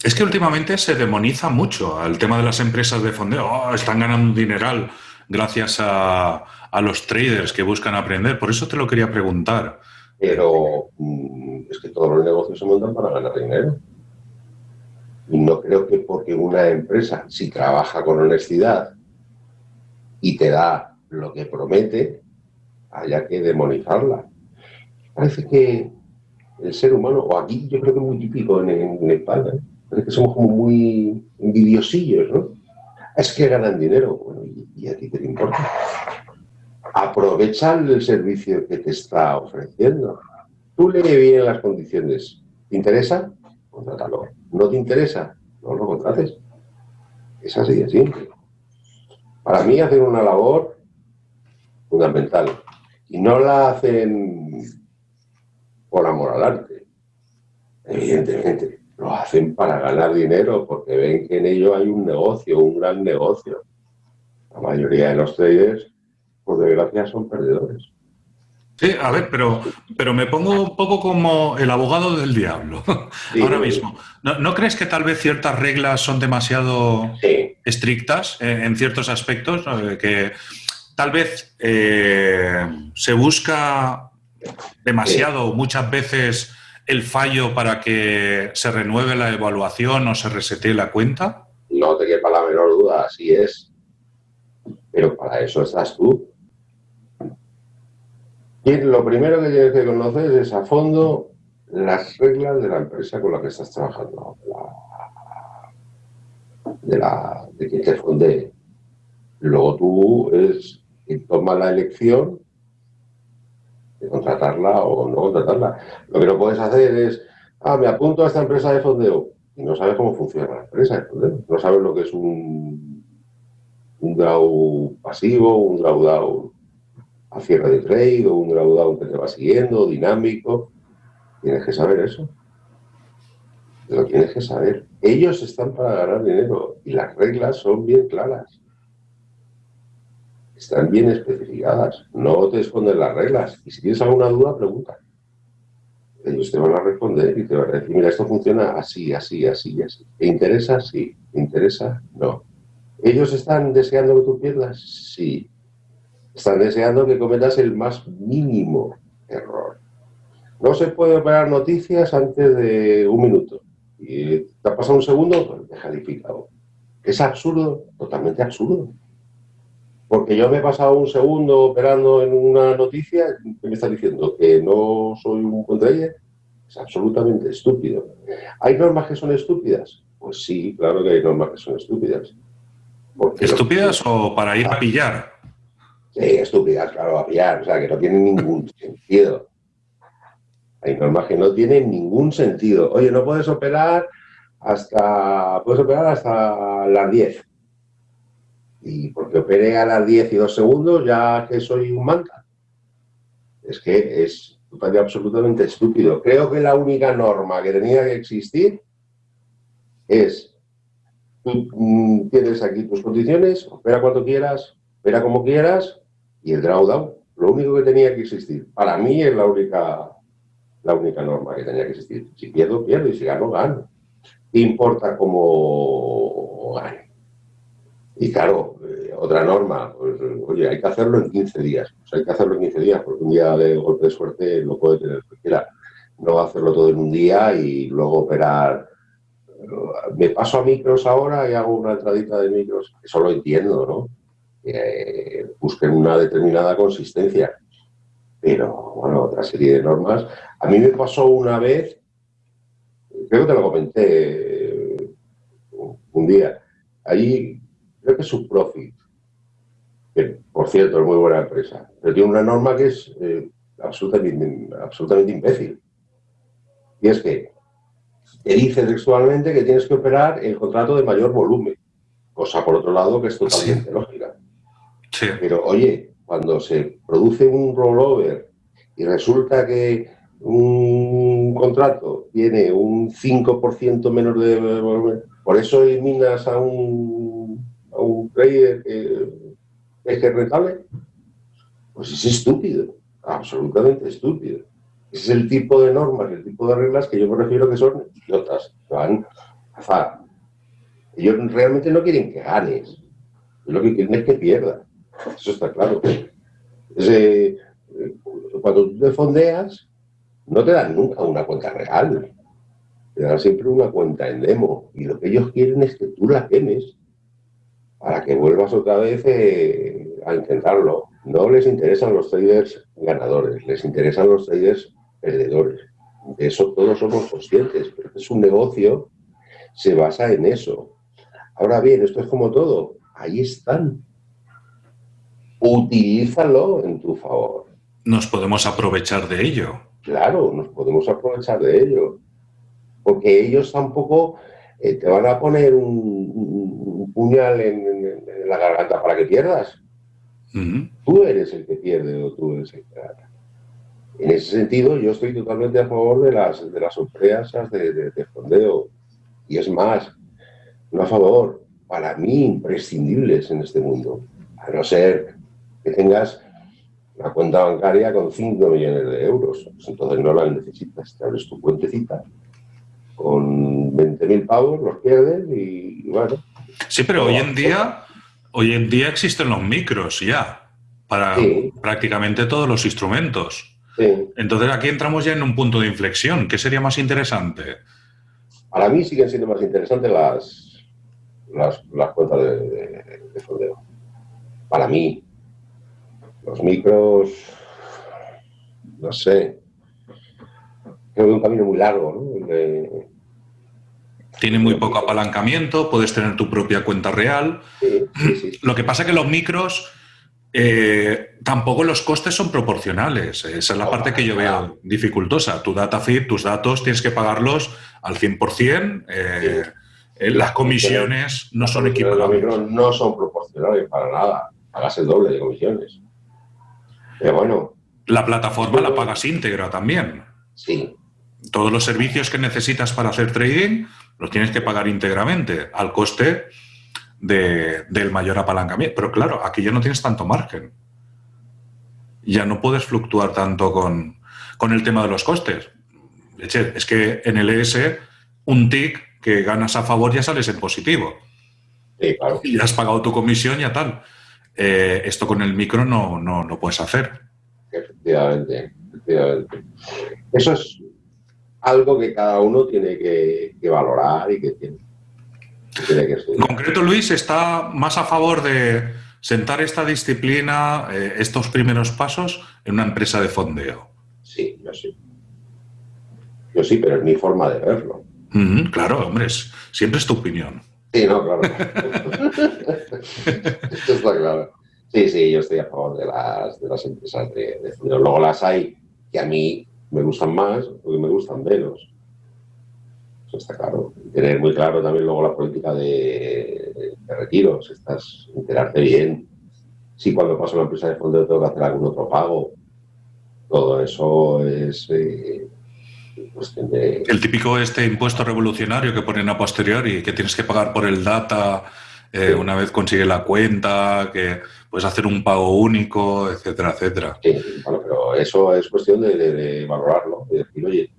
Es que últimamente se demoniza mucho al tema de las empresas de fondeo. Oh, están ganando un dineral gracias a, los traders que buscan aprender. Por eso te lo quería preguntar. Pero mm, es que todos los negocios se montan para ganar dinero. Y no creo que porque una empresa, si trabaja con honestidad y te da lo que promete, haya que demonizarla. Parece que el ser humano, o aquí yo creo que es muy típico en, España, es que somos como muy envidiosillos, ¿no? Es que ganan dinero. Bueno, ¿y, a ti te importa? Aprovecha el servicio que te está ofreciendo. Tú le bien las condiciones. ¿Te interesa? Contrátalo. ¿No te interesa? No lo contrates. Es así de simple. Para mí hacen una labor fundamental. Y no la hacen por amor al arte. Evidentemente lo hacen para ganar dinero porque ven que en ello hay un negocio, un gran negocio. La mayoría de los traders, por desgracia, son perdedores. Sí, a ver, pero, pero me pongo un poco como el abogado del diablo ahora mismo. ¿No, crees que tal vez ciertas reglas son demasiado estrictas en, ciertos aspectos? Que tal vez eh, se busca demasiado, muchas veces, el fallo para que se renueve la evaluación o se resetee la cuenta? No te quepa la menor duda, así es. Pero para eso estás tú. Y lo primero que tienes que conocer es a fondo las reglas de la empresa con la que estás trabajando. de, la, de que te funde. Luego tú es quien toma la elección de contratarla o no contratarla. Lo que no puedes hacer es, ah, me apunto a esta empresa de fondeo y no sabes cómo funciona la empresa de fondeo. No sabes lo que es un, un draw pasivo, un drawdown a cierre de trade o un drawdown que te va siguiendo, dinámico. Tienes que saber eso. Lo tienes que saber. Ellos están para ganar dinero y las reglas son bien claras están bien especificadas, no te esconden las reglas. Y si tienes alguna duda, pregunta. Ellos te van a responder y te van a decir, mira, esto funciona así, así, así así. ¿Te interesa? Sí. ¿Te interesa? No. ¿Ellos están deseando que tú pierdas? Sí. Están deseando que cometas el más mínimo error. No se puede operar noticias antes de un minuto. Y te ha pasado un segundo, pues deja. ¿Es absurdo? Totalmente absurdo. Porque yo me he pasado un segundo operando en una noticia que me está diciendo que no soy un contrayer. Es absolutamente estúpido. ¿Hay normas que son estúpidas? Pues sí, claro que hay normas que son estúpidas. ¿Estúpidas o para ir a pillar? Sí, estúpidas, claro, a pillar, o sea, que no tienen ningún sentido. Hay normas que no tienen ningún sentido. Oye, no puedes operar hasta, puedes operar hasta las 10. Y porque opere a las 10 y 2 segundos, ya que soy un manta. Es que es absolutamente estúpido. Creo que la única norma que tenía que existir es, tú mm, tienes aquí tus condiciones, opera cuanto quieras, opera como quieras, y el drawdown, lo único que tenía que existir. Para mí es la única, la única norma que tenía que existir. Si pierdo, pierdo, y si gano, gano. importa cómo gane? Y claro, eh, otra norma, pues, oye, hay que hacerlo en 15 días. Pues hay que hacerlo en 15 días, porque un día de golpe de suerte lo puede tener cualquiera. No hacerlo todo en un día y luego operar. Me paso a micros ahora y hago una entradita de micros. Eso lo entiendo, ¿no? busquen una determinada consistencia. Pero, bueno, otra serie de normas. A mí me pasó una vez, creo que te lo comenté eh, un día, ahí creo que es Subprofit, que por cierto es muy buena empresa, pero tiene una norma que es eh, absolutamente, absolutamente imbécil. Y es que te dice textualmente que tienes que operar el contrato de mayor volumen, cosa por otro lado que es totalmente lógica. Pero oye, cuando se produce un rollover y resulta que un contrato tiene un 5% menos de volumen, por eso eliminas a un, trader que es que rentable, pues es estúpido, absolutamente estúpido. Ese es el tipo de normas, el tipo de reglas que yo me refiero que son idiotas, que van a azar. Ellos realmente no quieren que ganes, lo que quieren es que pierdas. Eso está claro. cuando tú te fondeas, no te dan nunca una cuenta real. Te dan siempre una cuenta en demo. Y lo que ellos quieren es que tú la quemes para que vuelvas otra vez eh, a intentarlo. No les interesan los traders ganadores, les interesan los traders perdedores. De eso todos somos conscientes, pero es un negocio, se basa en eso. Ahora bien, esto es como todo, ahí están utilízalo en tu favor. Nos podemos aprovechar de ello. Claro, nos podemos aprovechar de ello. Porque ellos tampoco eh, te van a poner un, puñal en, la garganta para que pierdas. Tú eres el que pierde o tú eres el que gana. En ese sentido, yo estoy totalmente a favor de las, de las empresas de, de fondeo. Y es más, no a favor, para mí imprescindibles en este mundo. A no ser que tengas una cuenta bancaria con 5 millones de euros. Pues entonces no la necesitas, te abres tu cuentecita con 20.000 pavos, los pierdes y, bueno. Sí, pero hoy en día, hoy en día existen los micros ya para prácticamente todos los instrumentos. Entonces aquí entramos ya en un punto de inflexión. ¿Qué sería más interesante? Para mí siguen siendo más interesantes las, las, cuentas de, de. Para mí, los micros, no sé, creo que un camino muy largo, ¿no? Tiene muy poco apalancamiento, puedes tener tu propia cuenta real. Lo que pasa es que los micros eh, tampoco los costes son proporcionales. Esa es la parte que yo veo dificultosa. Tu data feed, tus datos, tienes que pagarlos al 100%. Eh, eh, las comisiones no son equiparables. Los micros no son proporcionales para nada. Pagas el doble de comisiones. Pero bueno. La plataforma la pagas íntegra también. Sí. Todos los servicios que necesitas para hacer trading los tienes que pagar íntegramente al coste del mayor apalancamiento. Pero claro, aquí ya no tienes tanto margen. Ya no puedes fluctuar tanto con, el tema de los costes. Es que en el ES, un tick que ganas a favor ya sales en positivo. Sí, claro. Y ya has pagado tu comisión ya tal. Eh, esto con el micro no, no, no puedes hacer. Efectivamente, efectivamente. Eso es algo que cada uno tiene que, valorar y que tiene, que En concreto, Luis está más a favor de sentar esta disciplina, eh, estos primeros pasos, en una empresa de fondeo. Sí, yo sí. Yo sí, pero es mi forma de verlo. claro, hombre, siempre es tu opinión. Sí, no, claro. Esto está claro. Sí, sí, yo estoy a favor de las, de las empresas de, de Luego las hay que a mí me gustan más o que me gustan menos. Eso está claro. tener muy claro también luego la política de, de retiros. Estás, enterarte bien. Si cuando paso la empresa de fondo tengo que hacer algún otro pago. Todo eso es eh, cuestión de... El típico este impuesto revolucionario que ponen a posteriori, que tienes que pagar por el data eh, una vez consigue la cuenta, que puedes hacer un pago único, etcétera, etcétera. Sí, bueno, pero eso es cuestión de, valorarlo, de decir, oye,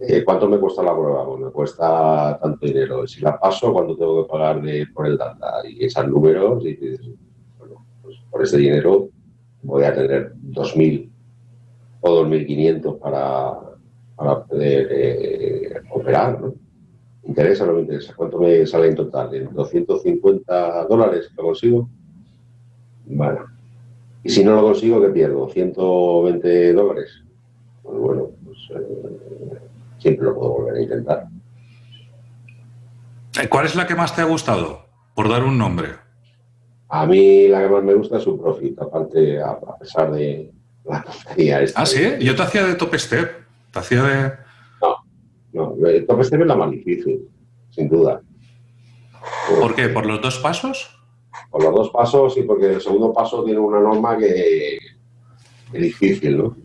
eh, ¿cuánto me cuesta la prueba? Pues me cuesta tanto dinero. Si la paso, ¿cuánto tengo que pagar por el data? Y esos números, y bueno, pues por ese dinero voy a tener 2.000 o 2.500 para, para poder eh, operar, ¿no? Interesa o no me interesa? ¿Cuánto me sale en total? ¿En 250 dólares lo consigo? Bueno. Y si no lo consigo, ¿qué pierdo? ¿120 dólares? Pues bueno, pues eh, siempre lo puedo volver a intentar. Eh, ¿Cuál es la que más te ha gustado? Por dar un nombre. A mí la que más me gusta es su profit, aparte, a, pesar de la tontería esta. Ah, sí, yo te hacía de top step, te hacía de... No, el top step es la más difícil, sin duda. ¿Por qué? ¿Por los dos pasos? Por los dos pasos y porque el segundo paso tiene una norma que es difícil, ¿no?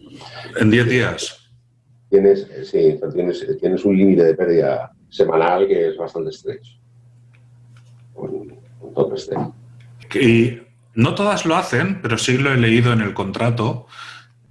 ¿En 10 días? Tienes, sí, tienes, tienes un límite de pérdida semanal que es bastante estrecho. Un, top step. Y no todas lo hacen, pero sí lo he leído en el contrato.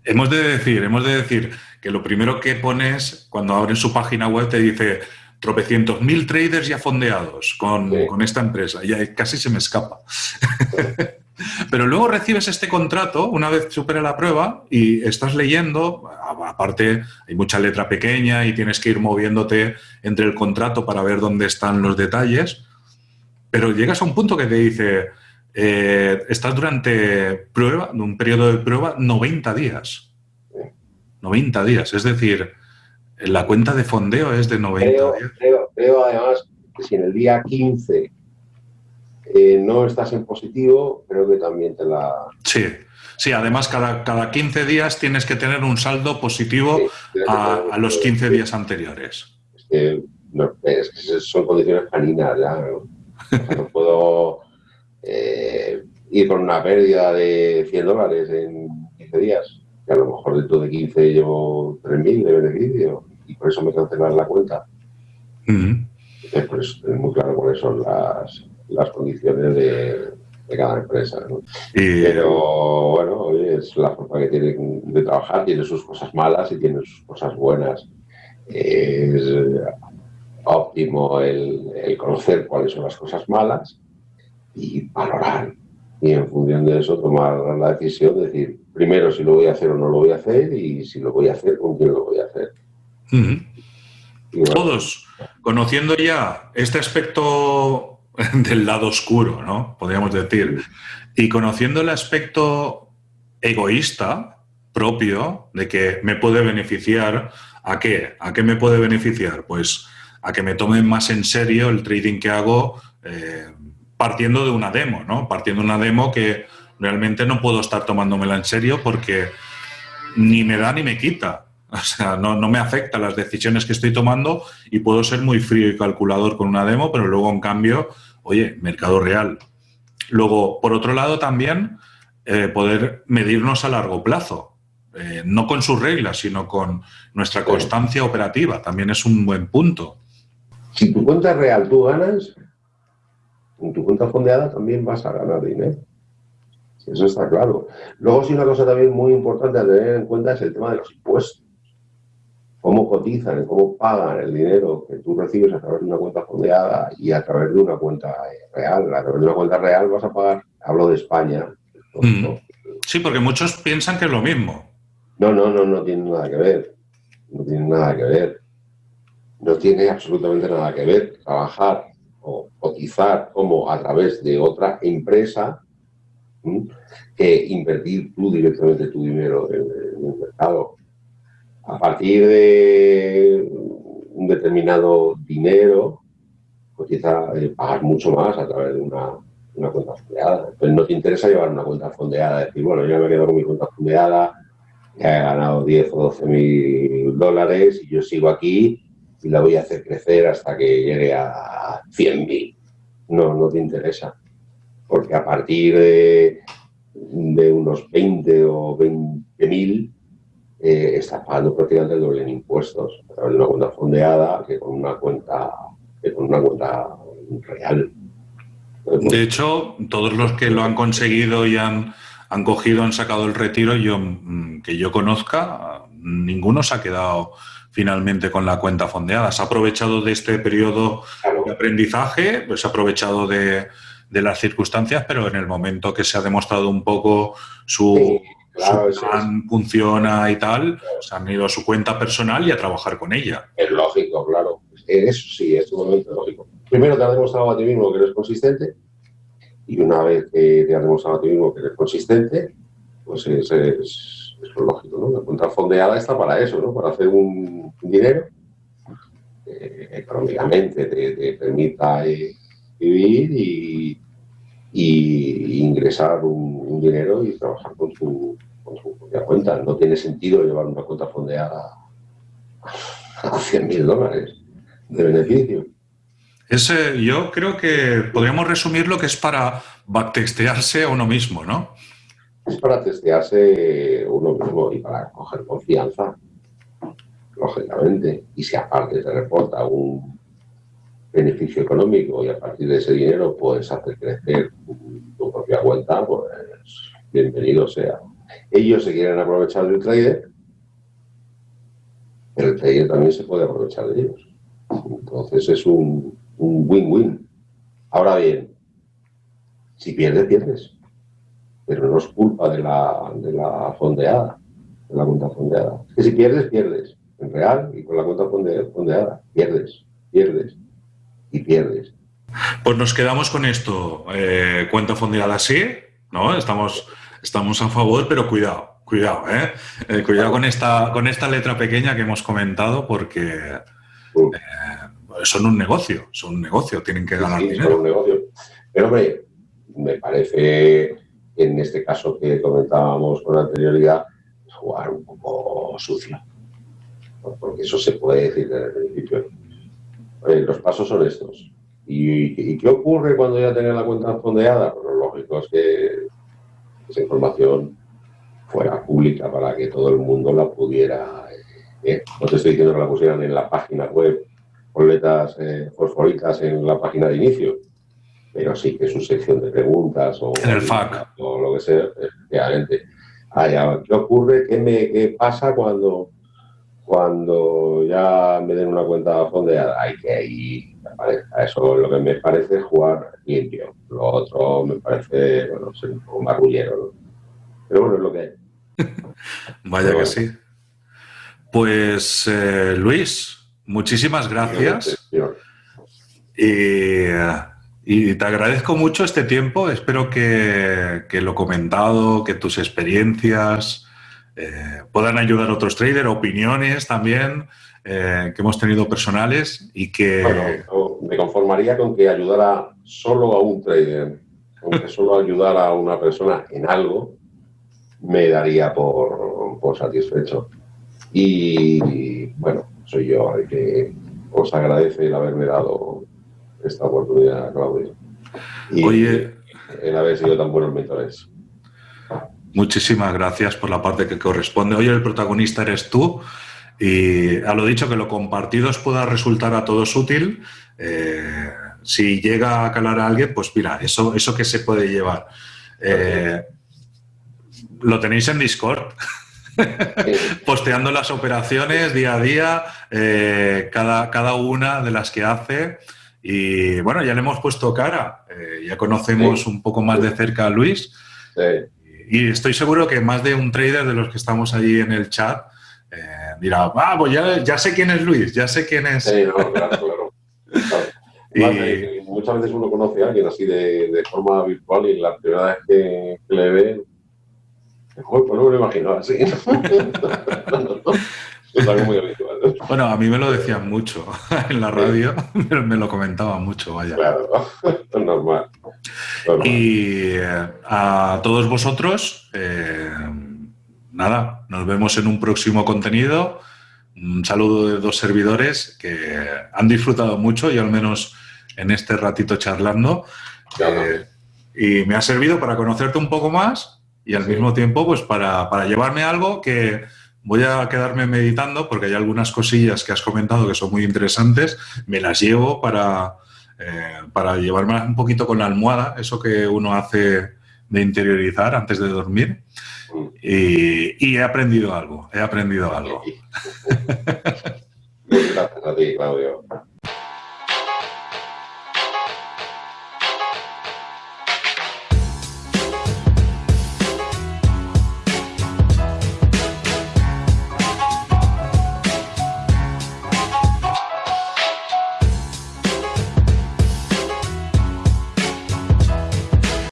Hemos de decir, hemos de decir que lo primero que pones cuando abren su página web te dice tropecientos mil traders ya fondeados con, esta empresa. Ya casi se me escapa. Pero luego recibes este contrato una vez supera la prueba y estás leyendo, aparte hay mucha letra pequeña y tienes que ir moviéndote entre el contrato para ver dónde están los detalles, pero llegas a un punto que te dice, eh, estás durante prueba, un periodo de prueba, 90 días. 90 días, es decir, la cuenta de fondeo es de 90 días. Creo, además que si en el día 15 eh, no estás en positivo, creo que también te la... Sí, sí además cada, cada 15 días tienes que tener un saldo positivo a, los 15 días anteriores. Es que, son condiciones caninas ya. ¿no? puedo eh, ir con una pérdida de 100 dólares en 15 días que a lo mejor dentro de 15 llevo 3.000 de beneficio y por eso me cancelan la cuenta. pues, es muy claro cuáles son las, las condiciones de, de, cada empresa. Pero bueno, es la forma que tiene de trabajar, tiene sus cosas malas y tiene sus cosas buenas. Es óptimo el, el conocer cuáles son las cosas malas y valorar y en función de eso tomar la decisión de decir primero si lo voy a hacer o no lo voy a hacer y si lo voy a hacer, con quién lo voy a hacer. Todos, conociendo ya este aspecto del lado oscuro, ¿no? Podríamos decir, y conociendo el aspecto egoísta propio de que me puede beneficiar, ¿a qué? ¿A qué me puede beneficiar? Pues a que me tomen más en serio el trading que hago eh, partiendo de una demo, ¿no? Partiendo de una demo que realmente no puedo estar tomándomela en serio porque ni me da ni me quita. O sea, no, no, me afecta las decisiones que estoy tomando y puedo ser muy frío y calculador con una demo, pero luego, en cambio, oye, mercado real. Luego, por otro lado, también eh, poder medirnos a largo plazo. Eh, no con sus reglas, sino con nuestra constancia operativa. También es un buen punto. Si tu cuenta real tú ganas, en tu cuenta fondeada también vas a ganar dinero. Eso está claro. Luego, sí, una cosa también muy importante a tener en cuenta es el tema de los impuestos. Cómo cotizan, cómo pagan el dinero que tú recibes a través de una cuenta fondeada y a través de una cuenta real. A través de una cuenta real vas a pagar, hablo de España. Mm. Sí, porque muchos piensan que es lo mismo. No, no, no, no tiene nada que ver. No tiene nada que ver. No tiene absolutamente nada que ver trabajar o cotizar como a través de otra empresa que invertir tú directamente tu dinero en, el mercado. A partir de un determinado dinero, pues quizá eh, pagar mucho más a través de una, una cuenta fondeada. Pues no te interesa llevar una cuenta fondeada, decir, bueno, yo me quedo con mi cuenta fondeada, ya he ganado 10 o 12 mil dólares y yo sigo aquí y la voy a hacer crecer hasta que llegue a 100 mil. No, no te interesa. Porque a partir de, de unos 20 o 20 mil eh, estás pagando prácticamente el doble en impuestos a través de una cuenta fondeada que con una cuenta, que con una cuenta real. De hecho, todos los que lo han conseguido y han, han cogido, han sacado el retiro, yo mm, que yo conozca, ninguno se ha quedado finalmente con la cuenta fondeada. Se ha aprovechado de este periodo de aprendizaje, pues se ha aprovechado de, las circunstancias, pero en el momento que se ha demostrado un poco su, plan funciona y tal, se han ido a su cuenta personal y a trabajar con ella. Es lógico, claro. Eso sí, es un momento lógico. Primero te has demostrado a ti mismo que eres consistente y una vez que te has demostrado a ti mismo que eres consistente, pues es, es, lógico, ¿no? La cuenta fondeada está para eso, ¿no? Para hacer un, dinero que económicamente te, permita eh, vivir y, ingresar un, dinero y trabajar con tu, con tu propia cuenta. No tiene sentido llevar una cuenta fondeada a 100 mil dólares de beneficio. Ese, yo creo que podríamos resumir lo que es para backtestearse a uno mismo, ¿no? Es para testearse uno mismo y para coger confianza, lógicamente. Y si aparte se reporta un beneficio económico y a partir de ese dinero puedes hacer crecer tu propia cuenta, pues bienvenido sea. Ellos se quieren aprovechar del trader, pero el trader también se puede aprovechar de ellos. Entonces es un win-win. Ahora bien, si pierdes, pierdes. Pero no es culpa de la, de la fondeada, de la cuenta fondeada. Es que si pierdes, pierdes. En real y con la cuenta fondeada, pierdes, pierdes y pierdes. Pues nos quedamos con esto. Eh, cuenta fondeada sí, ¿no? Estamos, estamos a favor, pero cuidado, cuidado, ¿eh? eh cuidado con esta, con esta letra pequeña que hemos comentado porque... Eh, son un negocio, son un negocio, tienen que ganar dinero. Son un negocio. Pero hombre, me parece, en este caso que comentábamos con anterioridad, jugar un poco sucio. Porque eso se puede decir desde el principio. Los pasos son estos. ¿Y, qué ocurre cuando ya tenía la cuenta fondeada? Pues lo lógico es que esa información fuera pública para que todo el mundo la pudiera... Eh, no te estoy diciendo que la pusieran en la página web con letras eh, fosforitas en la página de inicio, pero sí que su sección de preguntas o, en el FAQ. o lo que sea, efectivamente. ¿Qué ocurre? ¿Qué, me, qué pasa cuando, cuando ya me den una cuenta fondeada? Hay que ir, eso lo que me parece jugar limpio. Lo otro me parece, bueno, ser un poco marrullero. Pero bueno, es lo que hay. Vaya que sí. Pues, eh, Luis, muchísimas gracias. Y y te agradezco mucho este tiempo. Espero que, lo comentado, que tus experiencias eh, puedan ayudar a otros traders, opiniones también eh, que hemos tenido personales y que... Bueno, me conformaría con que ayudara solo a un trader, aunque solo ayudara a una persona en algo, me daría por, por satisfecho. Y bueno, soy yo el que os agradece el haberme dado esta oportunidad, Claudio. Y Oye, el haber sido tan buenos mentores. Muchísimas gracias por la parte que corresponde. Oye, el protagonista eres tú y a lo dicho que lo compartido os pueda resultar a todos útil. Eh, si llega a calar a alguien, pues mira, eso, eso que se puede llevar. Eh, lo tenéis en Discord. Posteando las operaciones día a día, eh, cada, cada una de las que hace. Y bueno, ya le hemos puesto cara, ya conocemos un poco más de cerca a Luis. Y estoy seguro que más de un trader de los que estamos allí en el chat eh, dirá, ah, pues ya, sé quién es Luis, ya sé quién es. Sí, claro, claro. y... muchas veces uno conoce a alguien así de, forma virtual y la primera vez que, le ve, pues no me lo imagino así. es algo muy habitual. Bueno, a mí me lo decían mucho en la radio, me lo comentaban mucho, vaya. Claro, normal. Y eh, a todos vosotros, eh, nada, nos vemos en un próximo contenido. Un saludo de dos servidores que han disfrutado mucho y al menos en este ratito charlando. Eh, y me ha servido para conocerte un poco más y al mismo tiempo pues para, para, llevarme algo que voy a quedarme meditando porque hay algunas cosillas que has comentado que son muy interesantes, me las llevo para, eh, para llevarme un poquito con la almohada, eso que uno hace de interiorizar antes de dormir. Y, y he aprendido algo, he aprendido algo. Gracias a ti, Claudio.